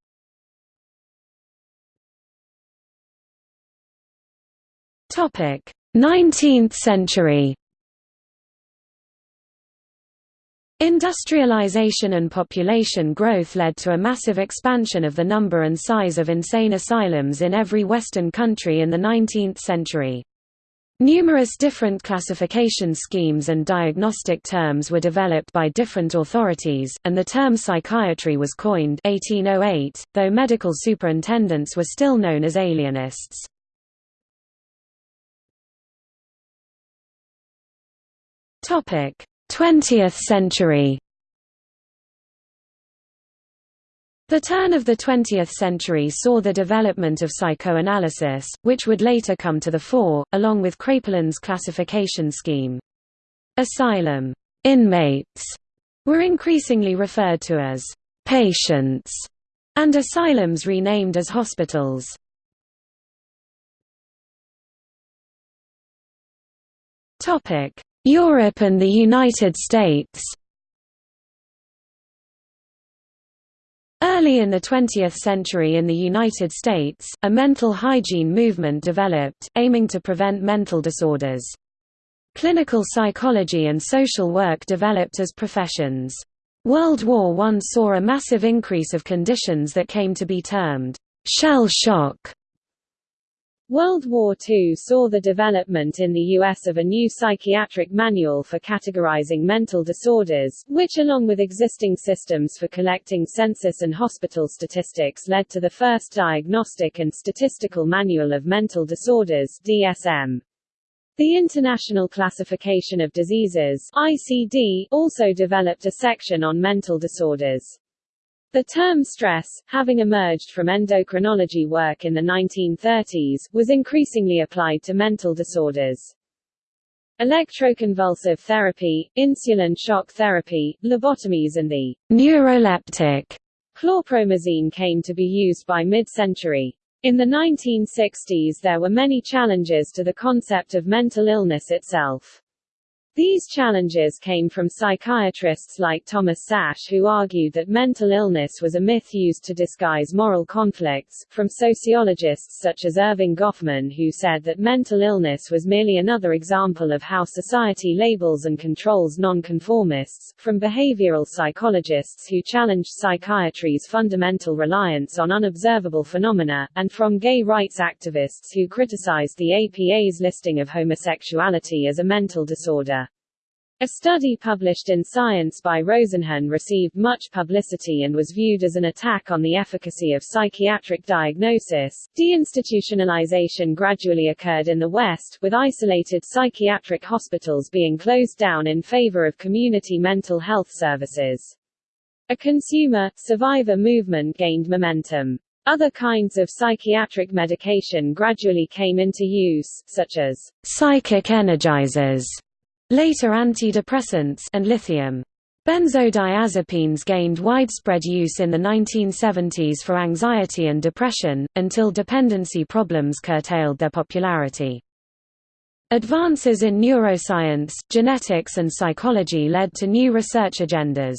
19th century Industrialization and population growth led to a massive expansion of the number and size of insane asylums in every Western country in the 19th century. Numerous different classification schemes and diagnostic terms were developed by different authorities, and the term psychiatry was coined 1808, though medical superintendents were still known as alienists. 20th century The turn of the 20th century saw the development of psychoanalysis, which would later come to the fore, along with Kraepelin's classification scheme. Asylum inmates were increasingly referred to as patients, and asylums renamed as hospitals. Europe and the United States Early in the 20th century in the United States, a mental hygiene movement developed, aiming to prevent mental disorders. Clinical psychology and social work developed as professions. World War I saw a massive increase of conditions that came to be termed shell shock World War II saw the development in the U.S. of a new psychiatric manual for categorizing mental disorders, which along with existing systems for collecting census and hospital statistics led to the first Diagnostic and Statistical Manual of Mental Disorders DSM. The International Classification of Diseases ICD, also developed a section on mental disorders. The term stress, having emerged from endocrinology work in the 1930s, was increasingly applied to mental disorders. Electroconvulsive therapy, insulin shock therapy, lobotomies and the neuroleptic chlorpromazine came to be used by mid-century. In the 1960s there were many challenges to the concept of mental illness itself. These challenges came from psychiatrists like Thomas Szasz who argued that mental illness was a myth used to disguise moral conflicts, from sociologists such as Erving Goffman who said that mental illness was merely another example of how society labels and controls nonconformists, from behavioral psychologists who challenged psychiatry's fundamental reliance on unobservable phenomena, and from gay rights activists who criticized the APA's listing of homosexuality as a mental disorder. A study published in Science by Rosenhan received much publicity and was viewed as an attack on the efficacy of psychiatric diagnosis. Deinstitutionalization gradually occurred in the West, with isolated psychiatric hospitals being closed down in favor of community mental health services. A consumer, survivor movement gained momentum. Other kinds of psychiatric medication gradually came into use, such as psychic energizers Later antidepressants and lithium. Benzodiazepines gained widespread use in the 1970s for anxiety and depression, until dependency problems curtailed their popularity. Advances in neuroscience, genetics and psychology led to new research agendas.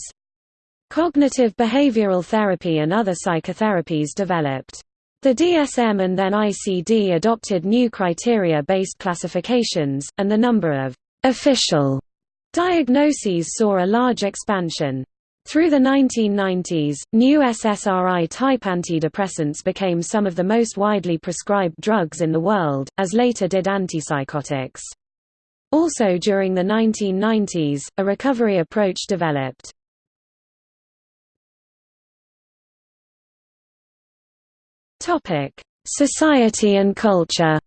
Cognitive behavioral therapy and other psychotherapies developed. The DSM and then ICD adopted new criteria-based classifications, and the number of Official diagnoses saw a large expansion. Through the 1990s, new SSRI-type antidepressants became some of the most widely prescribed drugs in the world, as later did antipsychotics. Also during the 1990s, a recovery approach developed. Society and culture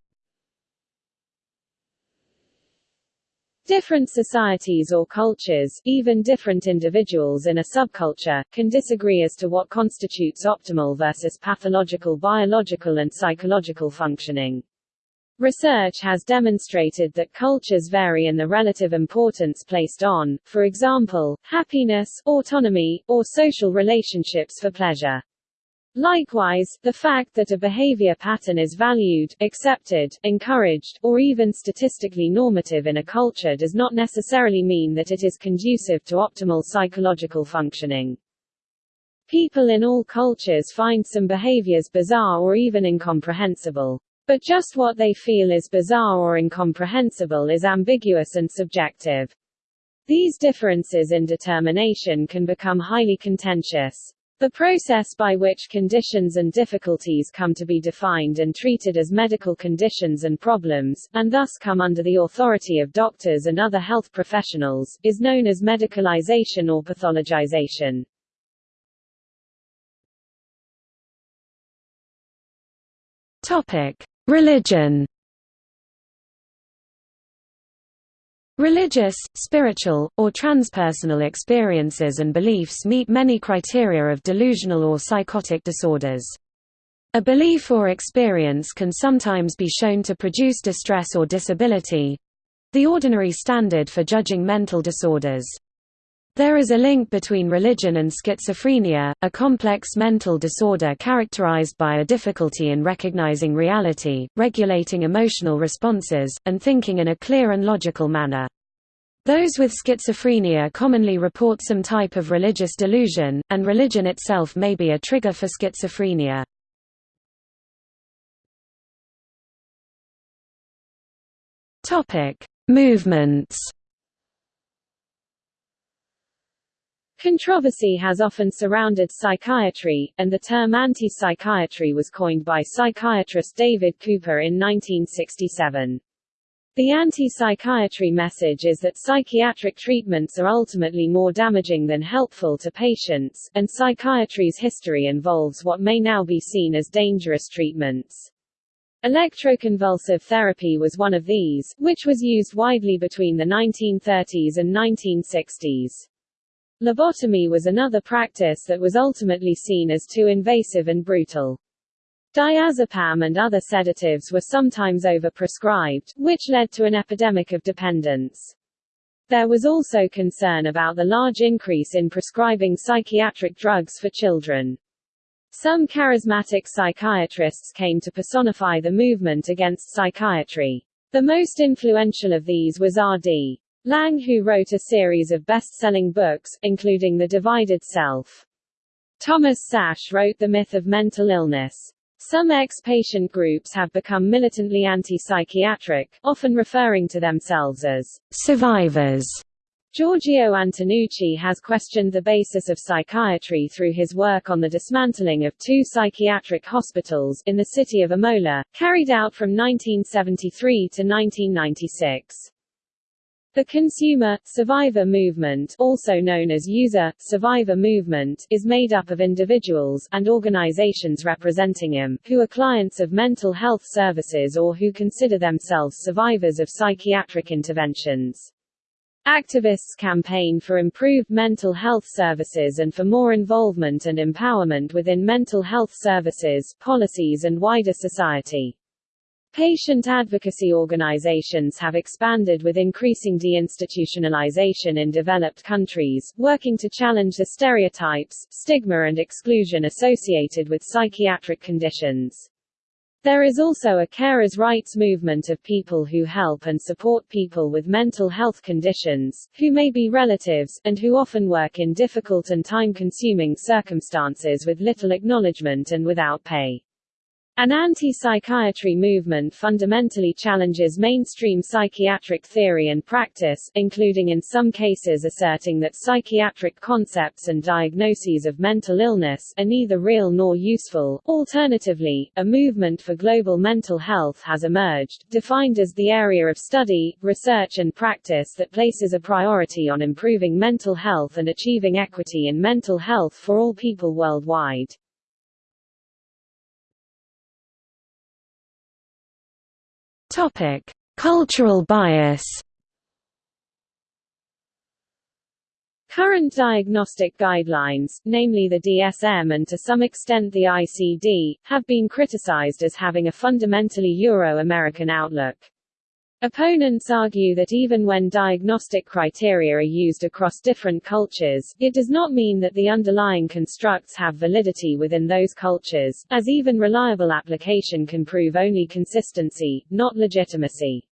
Different societies or cultures, even different individuals in a subculture, can disagree as to what constitutes optimal versus pathological biological and psychological functioning. Research has demonstrated that cultures vary in the relative importance placed on, for example, happiness, autonomy, or social relationships for pleasure. Likewise, the fact that a behavior pattern is valued, accepted, encouraged, or even statistically normative in a culture does not necessarily mean that it is conducive to optimal psychological functioning. People in all cultures find some behaviors bizarre or even incomprehensible. But just what they feel is bizarre or incomprehensible is ambiguous and subjective. These differences in determination can become highly contentious. The process by which conditions and difficulties come to be defined and treated as medical conditions and problems, and thus come under the authority of doctors and other health professionals, is known as medicalization or pathologization. Topic: Religion Religious, spiritual, or transpersonal experiences and beliefs meet many criteria of delusional or psychotic disorders. A belief or experience can sometimes be shown to produce distress or disability—the ordinary standard for judging mental disorders. There is a link between religion and schizophrenia, a complex mental disorder characterized by a difficulty in recognizing reality, regulating emotional responses, and thinking in a clear and logical manner. Those with schizophrenia commonly report some type of religious delusion, and religion itself may be a trigger for schizophrenia. Movements Controversy has often surrounded psychiatry, and the term anti-psychiatry was coined by psychiatrist David Cooper in 1967. The anti-psychiatry message is that psychiatric treatments are ultimately more damaging than helpful to patients, and psychiatry's history involves what may now be seen as dangerous treatments. Electroconvulsive therapy was one of these, which was used widely between the 1930s and 1960s. Lobotomy was another practice that was ultimately seen as too invasive and brutal. Diazepam and other sedatives were sometimes overprescribed, which led to an epidemic of dependence. There was also concern about the large increase in prescribing psychiatric drugs for children. Some charismatic psychiatrists came to personify the movement against psychiatry. The most influential of these was R.D. Laing who wrote a series of best-selling books, including The Divided Self. Thomas Szasz wrote The Myth of Mental Illness. Some ex-patient groups have become militantly anti-psychiatric, often referring to themselves as survivors. Giorgio Antonucci has questioned the basis of psychiatry through his work on the dismantling of two psychiatric hospitals in the city of Imola, carried out from 1973 to 1996. The consumer, survivor movement also known as user, survivor movement is made up of individuals, and organizations representing them, who are clients of mental health services or who consider themselves survivors of psychiatric interventions. Activists campaign for improved mental health services and for more involvement and empowerment within mental health services, policies and wider society. Patient advocacy organizations have expanded with increasing deinstitutionalization in developed countries, working to challenge the stereotypes, stigma and exclusion associated with psychiatric conditions. There is also a carers' rights movement of people who help and support people with mental health conditions, who may be relatives, and who often work in difficult and time-consuming circumstances with little acknowledgement and without pay. An anti-psychiatry movement fundamentally challenges mainstream psychiatric theory and practice, including in some cases asserting that psychiatric concepts and diagnoses of mental illness are neither real nor useful. Alternatively, a movement for global mental health has emerged, defined as the area of study, research and practice that places a priority on improving mental health and achieving equity in mental health for all people worldwide. Topic: Cultural bias. Current diagnostic guidelines, namely the DSM and to some extent the ICD, have been criticized as having a fundamentally Euro-American outlook. Opponents argue that even when diagnostic criteria are used across different cultures, it does not mean that the underlying constructs have validity within those cultures, as even reliable application can prove only consistency, not legitimacy.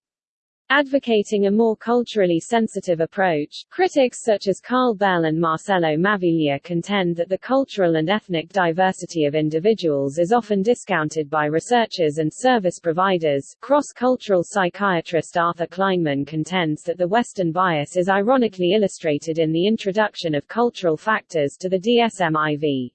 Advocating a more culturally sensitive approach, critics such as Carl Bell and Marcello Maviglia contend that the cultural and ethnic diversity of individuals is often discounted by researchers and service providers. Cross-cultural psychiatrist Arthur Kleinman contends that the Western bias is ironically illustrated in the introduction of cultural factors to the DSM-IV.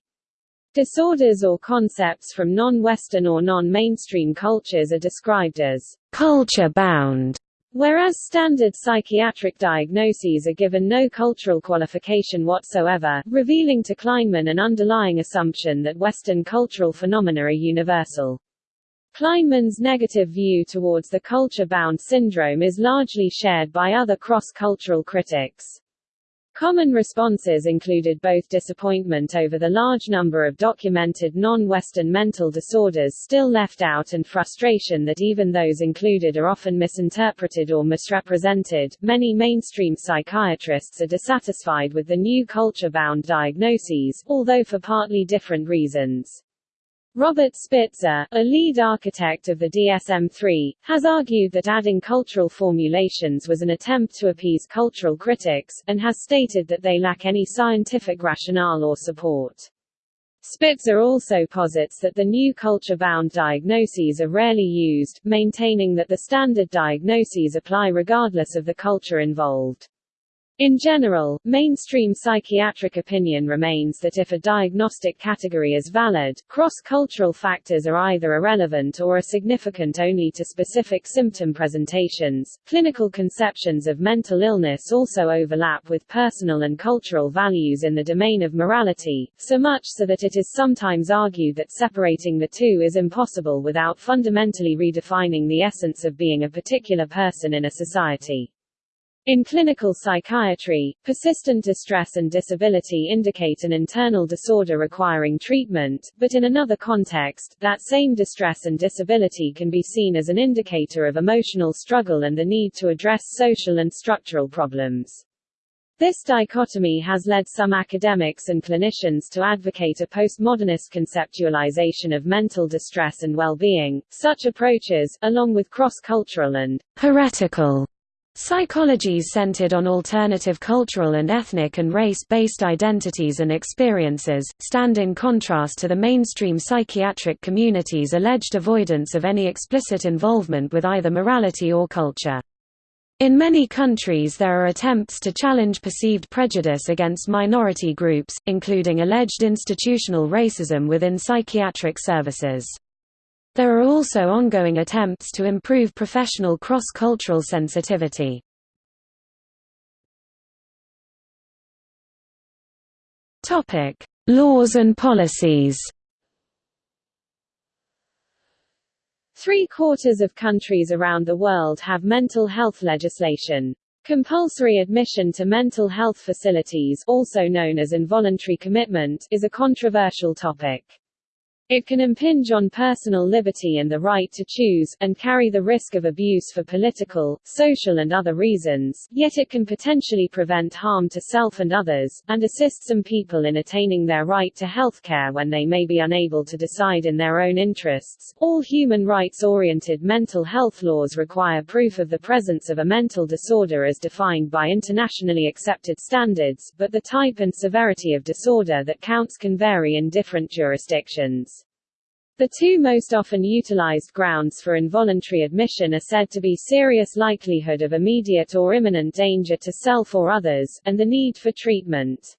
Disorders or concepts from non-Western or non-mainstream cultures are described as culture-bound Whereas standard psychiatric diagnoses are given no cultural qualification whatsoever, revealing to Kleinman an underlying assumption that Western cultural phenomena are universal. Kleinman's negative view towards the culture-bound syndrome is largely shared by other cross-cultural critics. Common responses included both disappointment over the large number of documented non-Western mental disorders still left out and frustration that even those included are often misinterpreted or misrepresented. Many mainstream psychiatrists are dissatisfied with the new culture-bound diagnoses, although for partly different reasons. Robert Spitzer, a lead architect of the DSM-3, has argued that adding cultural formulations was an attempt to appease cultural critics, and has stated that they lack any scientific rationale or support. Spitzer also posits that the new culture-bound diagnoses are rarely used, maintaining that the standard diagnoses apply regardless of the culture involved. In general, mainstream psychiatric opinion remains that if a diagnostic category is valid, cross-cultural factors are either irrelevant or are significant only to specific symptom presentations. Clinical conceptions of mental illness also overlap with personal and cultural values in the domain of morality, so much so that it is sometimes argued that separating the two is impossible without fundamentally redefining the essence of being a particular person in a society. In clinical psychiatry, persistent distress and disability indicate an internal disorder requiring treatment, but in another context, that same distress and disability can be seen as an indicator of emotional struggle and the need to address social and structural problems. This dichotomy has led some academics and clinicians to advocate a postmodernist conceptualization of mental distress and well-being. Such approaches, along with cross-cultural and heretical Psychologies centered on alternative cultural and ethnic and race-based identities and experiences, stand in contrast to the mainstream psychiatric community's alleged avoidance of any explicit involvement with either morality or culture. In many countries there are attempts to challenge perceived prejudice against minority groups, including alleged institutional racism within psychiatric services. There are also ongoing attempts to improve professional cross-cultural sensitivity. Topic: Laws and policies. Three-quarters of countries around the world have mental health legislation. Compulsory admission to mental health facilities also known as involuntary commitment is a controversial topic. It can impinge on personal liberty and the right to choose, and carry the risk of abuse for political, social and other reasons, yet it can potentially prevent harm to self and others, and assist some people in attaining their right to health care when they may be unable to decide in their own interests. All human rights-oriented mental health laws require proof of the presence of a mental disorder as defined by internationally accepted standards, but the type and severity of disorder that counts can vary in different jurisdictions. The two most often utilized grounds for involuntary admission are said to be serious likelihood of immediate or imminent danger to self or others, and the need for treatment.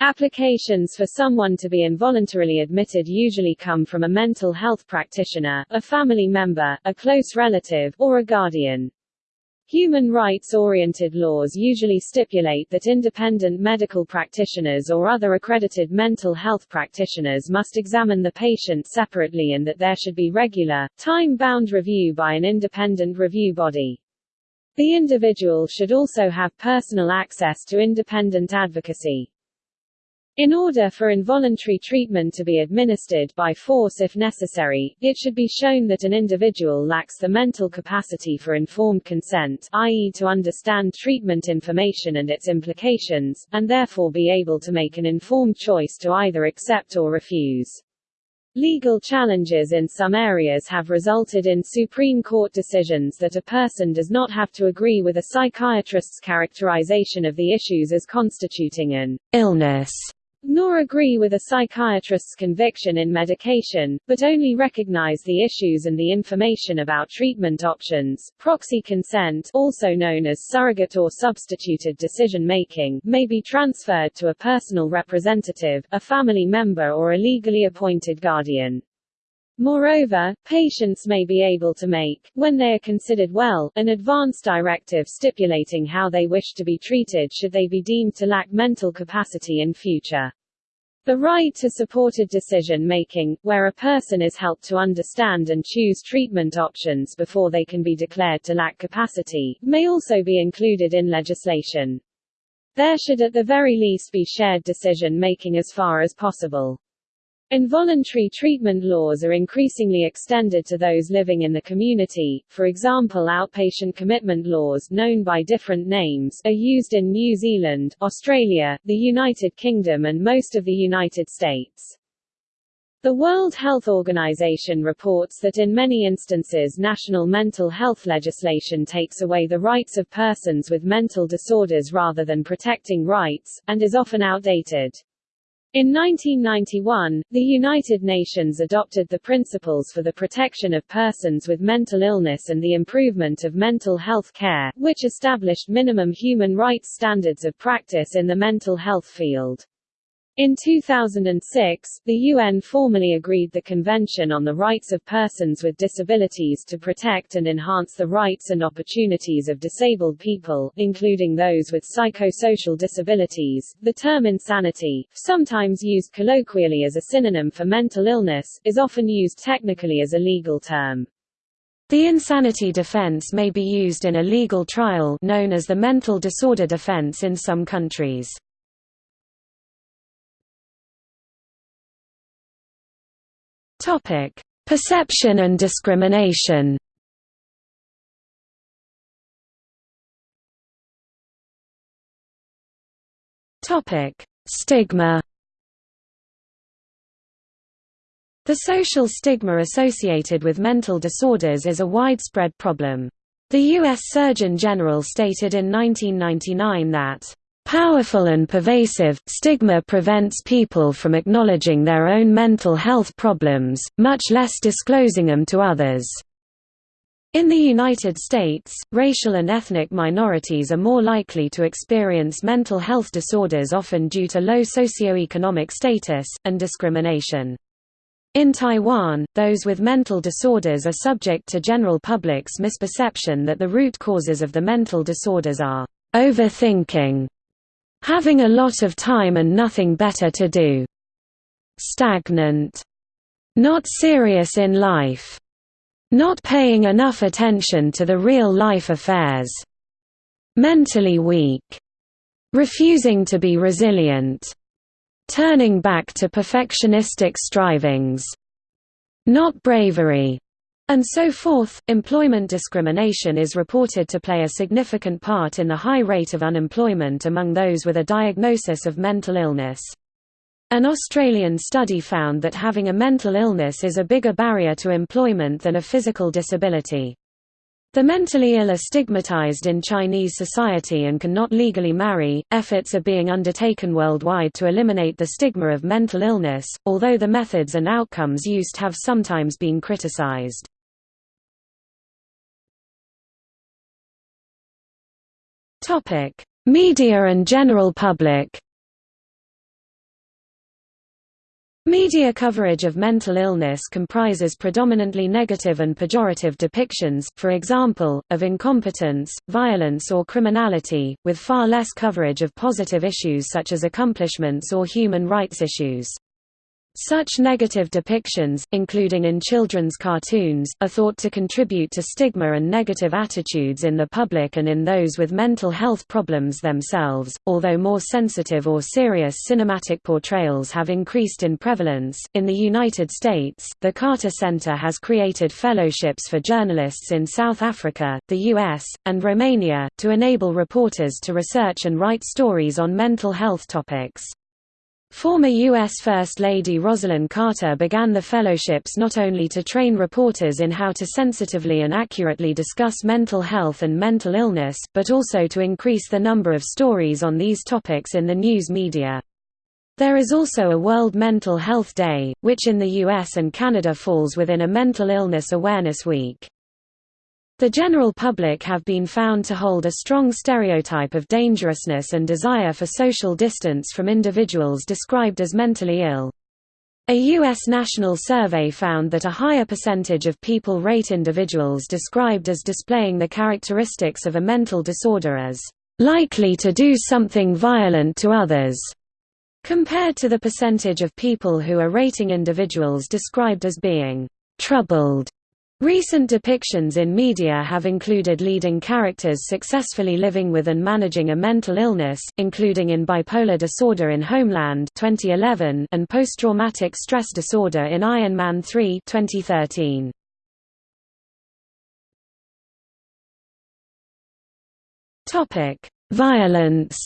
Applications for someone to be involuntarily admitted usually come from a mental health practitioner, a family member, a close relative, or a guardian. Human rights-oriented laws usually stipulate that independent medical practitioners or other accredited mental health practitioners must examine the patient separately and that there should be regular, time-bound review by an independent review body. The individual should also have personal access to independent advocacy. In order for involuntary treatment to be administered by force if necessary, it should be shown that an individual lacks the mental capacity for informed consent i.e. to understand treatment information and its implications, and therefore be able to make an informed choice to either accept or refuse. Legal challenges in some areas have resulted in Supreme Court decisions that a person does not have to agree with a psychiatrist's characterization of the issues as constituting an illness nor agree with a psychiatrist's conviction in medication, but only recognize the issues and the information about treatment options. Proxy consent, also known as surrogate or substituted decision-making, may be transferred to a personal representative, a family member or a legally appointed guardian. Moreover, patients may be able to make, when they are considered well, an advance directive stipulating how they wish to be treated should they be deemed to lack mental capacity in future. The right to supported decision-making, where a person is helped to understand and choose treatment options before they can be declared to lack capacity, may also be included in legislation. There should at the very least be shared decision-making as far as possible. Involuntary treatment laws are increasingly extended to those living in the community, for example outpatient commitment laws known by different names are used in New Zealand, Australia, the United Kingdom and most of the United States. The World Health Organization reports that in many instances national mental health legislation takes away the rights of persons with mental disorders rather than protecting rights, and is often outdated. In 1991, the United Nations adopted the Principles for the Protection of Persons with Mental Illness and the Improvement of Mental Health Care, which established minimum human rights standards of practice in the mental health field. In 2006, the UN formally agreed the Convention on the Rights of Persons with Disabilities to protect and enhance the rights and opportunities of disabled people, including those with psychosocial disabilities. The term insanity, sometimes used colloquially as a synonym for mental illness, is often used technically as a legal term. The insanity defense may be used in a legal trial known as the mental disorder defense in some countries. Topic: Perception and discrimination. Topic: Stigma. The social stigma associated with mental disorders is a widespread problem. The U.S. Surgeon General stated in 1999 that Powerful and pervasive, stigma prevents people from acknowledging their own mental health problems, much less disclosing them to others. In the United States, racial and ethnic minorities are more likely to experience mental health disorders often due to low socioeconomic status, and discrimination. In Taiwan, those with mental disorders are subject to general public's misperception that the root causes of the mental disorders are overthinking Having a lot of time and nothing better to do. Stagnant. Not serious in life. Not paying enough attention to the real-life affairs. Mentally weak. Refusing to be resilient. Turning back to perfectionistic strivings. Not bravery and so forth. Employment discrimination is reported to play a significant part in the high rate of unemployment among those with a diagnosis of mental illness. An Australian study found that having a mental illness is a bigger barrier to employment than a physical disability. The mentally ill are stigmatized in Chinese society and cannot legally marry. Efforts are being undertaken worldwide to eliminate the stigma of mental illness, although the methods and outcomes used have sometimes been criticized. Topic: Media and general public. Media coverage of mental illness comprises predominantly negative and pejorative depictions, for example, of incompetence, violence or criminality, with far less coverage of positive issues such as accomplishments or human rights issues. Such negative depictions, including in children's cartoons, are thought to contribute to stigma and negative attitudes in the public and in those with mental health problems themselves. Although more sensitive or serious cinematic portrayals have increased in prevalence, in the United States, the Carter Center has created fellowships for journalists in South Africa, the US, and Romania, to enable reporters to research and write stories on mental health topics. Former U.S. First Lady Rosalynn Carter began the fellowships not only to train reporters in how to sensitively and accurately discuss mental health and mental illness, but also to increase the number of stories on these topics in the news media. There is also a World Mental Health Day, which in the US and Canada falls within a Mental Illness Awareness Week. The general public have been found to hold a strong stereotype of dangerousness and desire for social distance from individuals described as mentally ill. A U.S. national survey found that a higher percentage of people rate individuals described as displaying the characteristics of a mental disorder as likely to do something violent to others, compared to the percentage of people who are rating individuals described as being troubled. Recent depictions in media have included leading characters successfully living with and managing a mental illness, including in bipolar disorder in Homeland 2011 and post-traumatic stress disorder in Iron Man 3 2013. Topic: Violence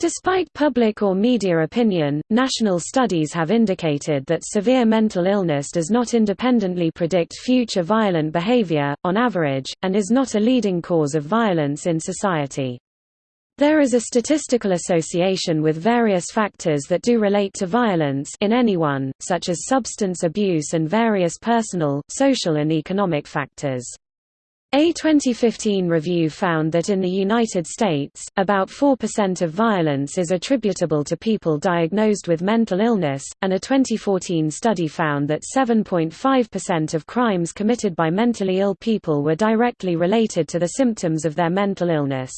Despite public or media opinion, national studies have indicated that severe mental illness does not independently predict future violent behavior, on average, and is not a leading cause of violence in society. There is a statistical association with various factors that do relate to violence in anyone, such as substance abuse and various personal, social and economic factors. A 2015 review found that in the United States, about 4% of violence is attributable to people diagnosed with mental illness, and a 2014 study found that 7.5% of crimes committed by mentally ill people were directly related to the symptoms of their mental illness.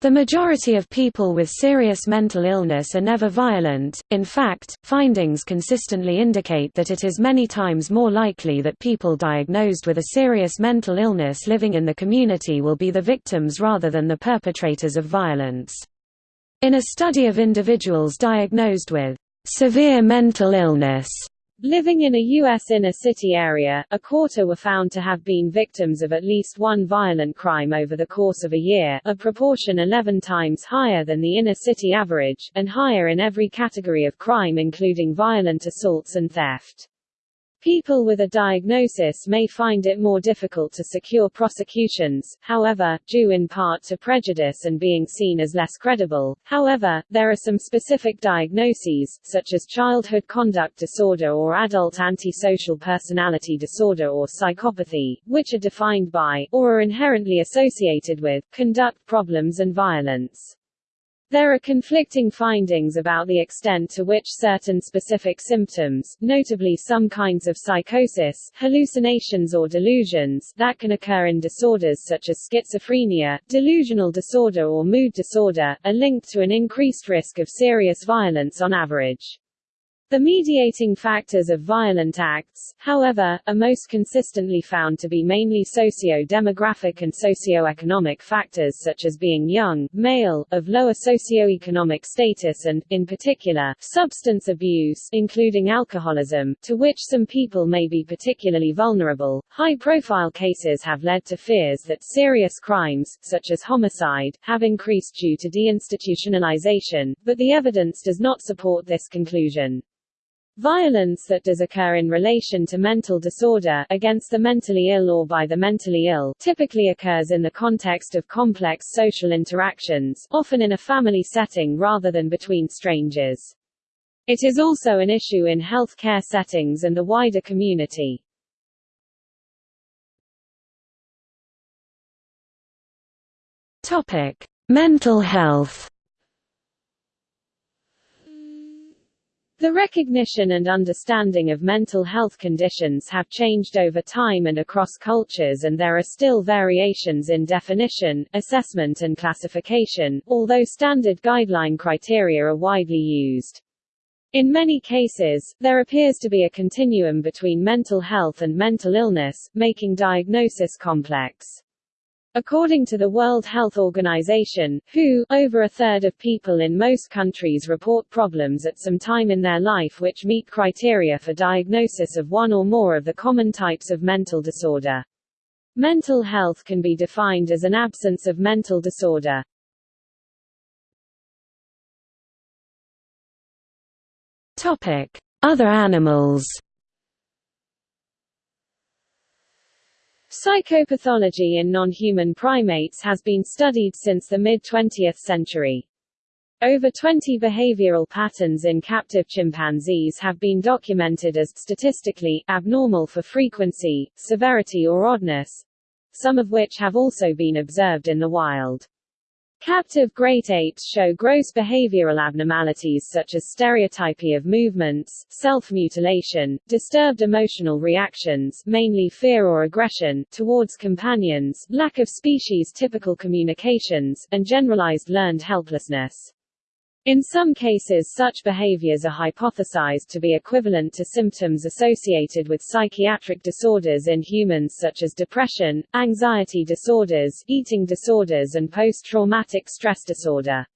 The majority of people with serious mental illness are never violent, in fact, findings consistently indicate that it is many times more likely that people diagnosed with a serious mental illness living in the community will be the victims rather than the perpetrators of violence. In a study of individuals diagnosed with severe mental illness, Living in a U.S. inner-city area, a quarter were found to have been victims of at least one violent crime over the course of a year, a proportion 11 times higher than the inner-city average, and higher in every category of crime including violent assaults and theft. People with a diagnosis may find it more difficult to secure prosecutions, however, due in part to prejudice and being seen as less credible. However, there are some specific diagnoses, such as childhood conduct disorder or adult antisocial personality disorder or psychopathy, which are defined by, or are inherently associated with, conduct problems and violence. There are conflicting findings about the extent to which certain specific symptoms, notably some kinds of psychosis, hallucinations or delusions, that can occur in disorders such as schizophrenia, delusional disorder or mood disorder, are linked to an increased risk of serious violence on average. The mediating factors of violent acts, however, are most consistently found to be mainly socio-demographic and socio-economic factors such as being young, male, of lower socio-economic status and, in particular, substance abuse including alcoholism, to which some people may be particularly vulnerable. High-profile cases have led to fears that serious crimes, such as homicide, have increased due to deinstitutionalization, but the evidence does not support this conclusion. Violence that does occur in relation to mental disorder against the mentally ill or by the mentally ill typically occurs in the context of complex social interactions, often in a family setting rather than between strangers. It is also an issue in health care settings and the wider community. Topic: Mental health The recognition and understanding of mental health conditions have changed over time and across cultures and there are still variations in definition, assessment and classification, although standard guideline criteria are widely used. In many cases, there appears to be a continuum between mental health and mental illness, making diagnosis complex. According to the World Health Organization, WHO, over a third of people in most countries report problems at some time in their life which meet criteria for diagnosis of one or more of the common types of mental disorder. Mental health can be defined as an absence of mental disorder. Topic: Other animals Psychopathology in non-human primates has been studied since the mid-20th century. Over 20 behavioral patterns in captive chimpanzees have been documented as statistically abnormal for frequency, severity or oddness, some of which have also been observed in the wild. Captive great apes show gross behavioral abnormalities such as stereotypy of movements, self-mutilation, disturbed emotional reactions mainly fear or aggression towards companions, lack of species-typical communications, and generalized learned helplessness. In some cases such behaviors are hypothesized to be equivalent to symptoms associated with psychiatric disorders in humans such as depression, anxiety disorders, eating disorders and post-traumatic stress disorder.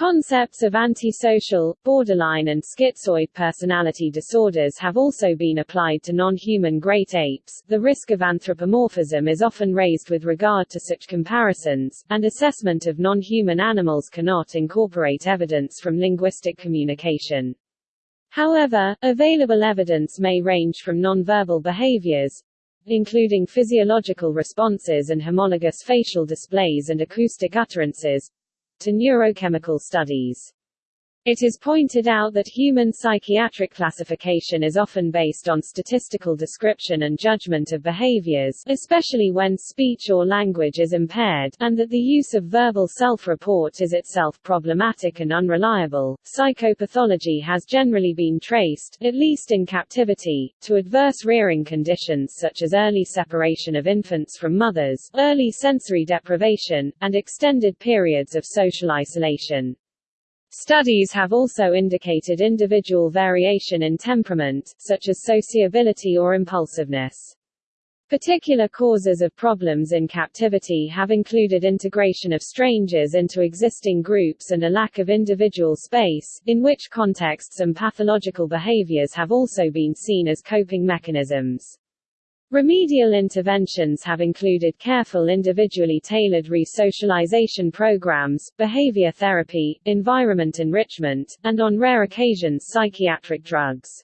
Concepts of antisocial, borderline and schizoid personality disorders have also been applied to non-human great apes. The risk of anthropomorphism is often raised with regard to such comparisons, and assessment of non-human animals cannot incorporate evidence from linguistic communication. However, available evidence may range from nonverbal behaviors, including physiological responses and homologous facial displays and acoustic utterances, to neurochemical studies. It is pointed out that human psychiatric classification is often based on statistical description and judgment of behaviors, especially when speech or language is impaired, and that the use of verbal self-report is itself problematic and unreliable. Psychopathology has generally been traced, at least in captivity, to adverse rearing conditions such as early separation of infants from mothers, early sensory deprivation, and extended periods of social isolation. Studies have also indicated individual variation in temperament, such as sociability or impulsiveness. Particular causes of problems in captivity have included integration of strangers into existing groups and a lack of individual space, in which contexts and pathological behaviors have also been seen as coping mechanisms. Remedial interventions have included careful individually tailored resocialization programs, behavior therapy, environment enrichment, and on rare occasions psychiatric drugs.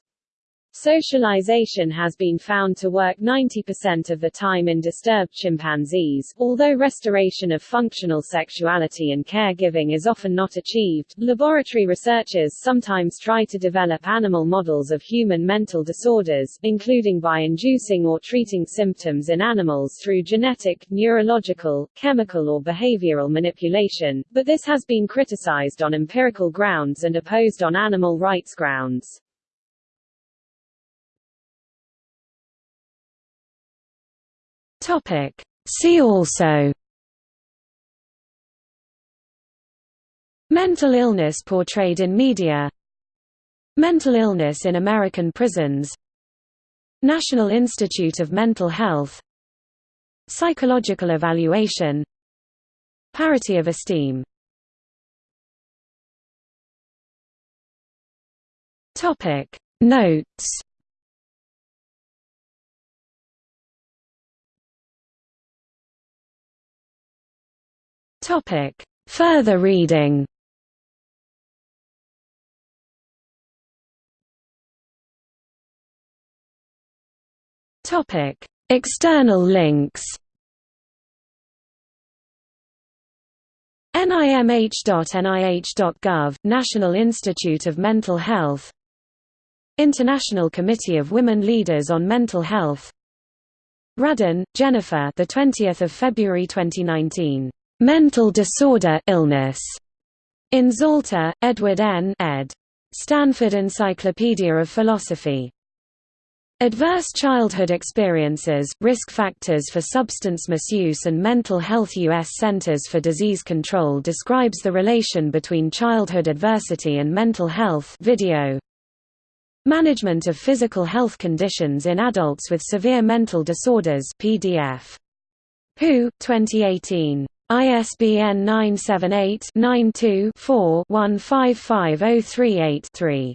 Socialization has been found to work 90% of the time in disturbed chimpanzees, although restoration of functional sexuality and caregiving is often not achieved. Laboratory researchers sometimes try to develop animal models of human mental disorders, including by inducing or treating symptoms in animals through genetic, neurological, chemical or behavioral manipulation, but this has been criticized on empirical grounds and opposed on animal rights grounds. Topic. See also Mental illness portrayed in media Mental illness in American prisons National Institute of Mental Health Psychological evaluation Parity of esteem Notes Topic. Further reading. Topic. External links. NIMH.NIH.gov, National Institute of Mental Health. International Committee of Women Leaders on Mental Health. Radden, Jennifer the 20th of February 2019 Mental Disorder Illness. In Zalta, Edward N. ed. Stanford Encyclopedia of Philosophy. Adverse Childhood Experiences, Risk Factors for Substance Misuse and Mental Health U.S. Centers for Disease Control describes the relation between childhood adversity and mental health video. Management of Physical Health Conditions in Adults with Severe Mental Disorders PDF. WHO, 2018. ISBN 978-92-4-155038-3.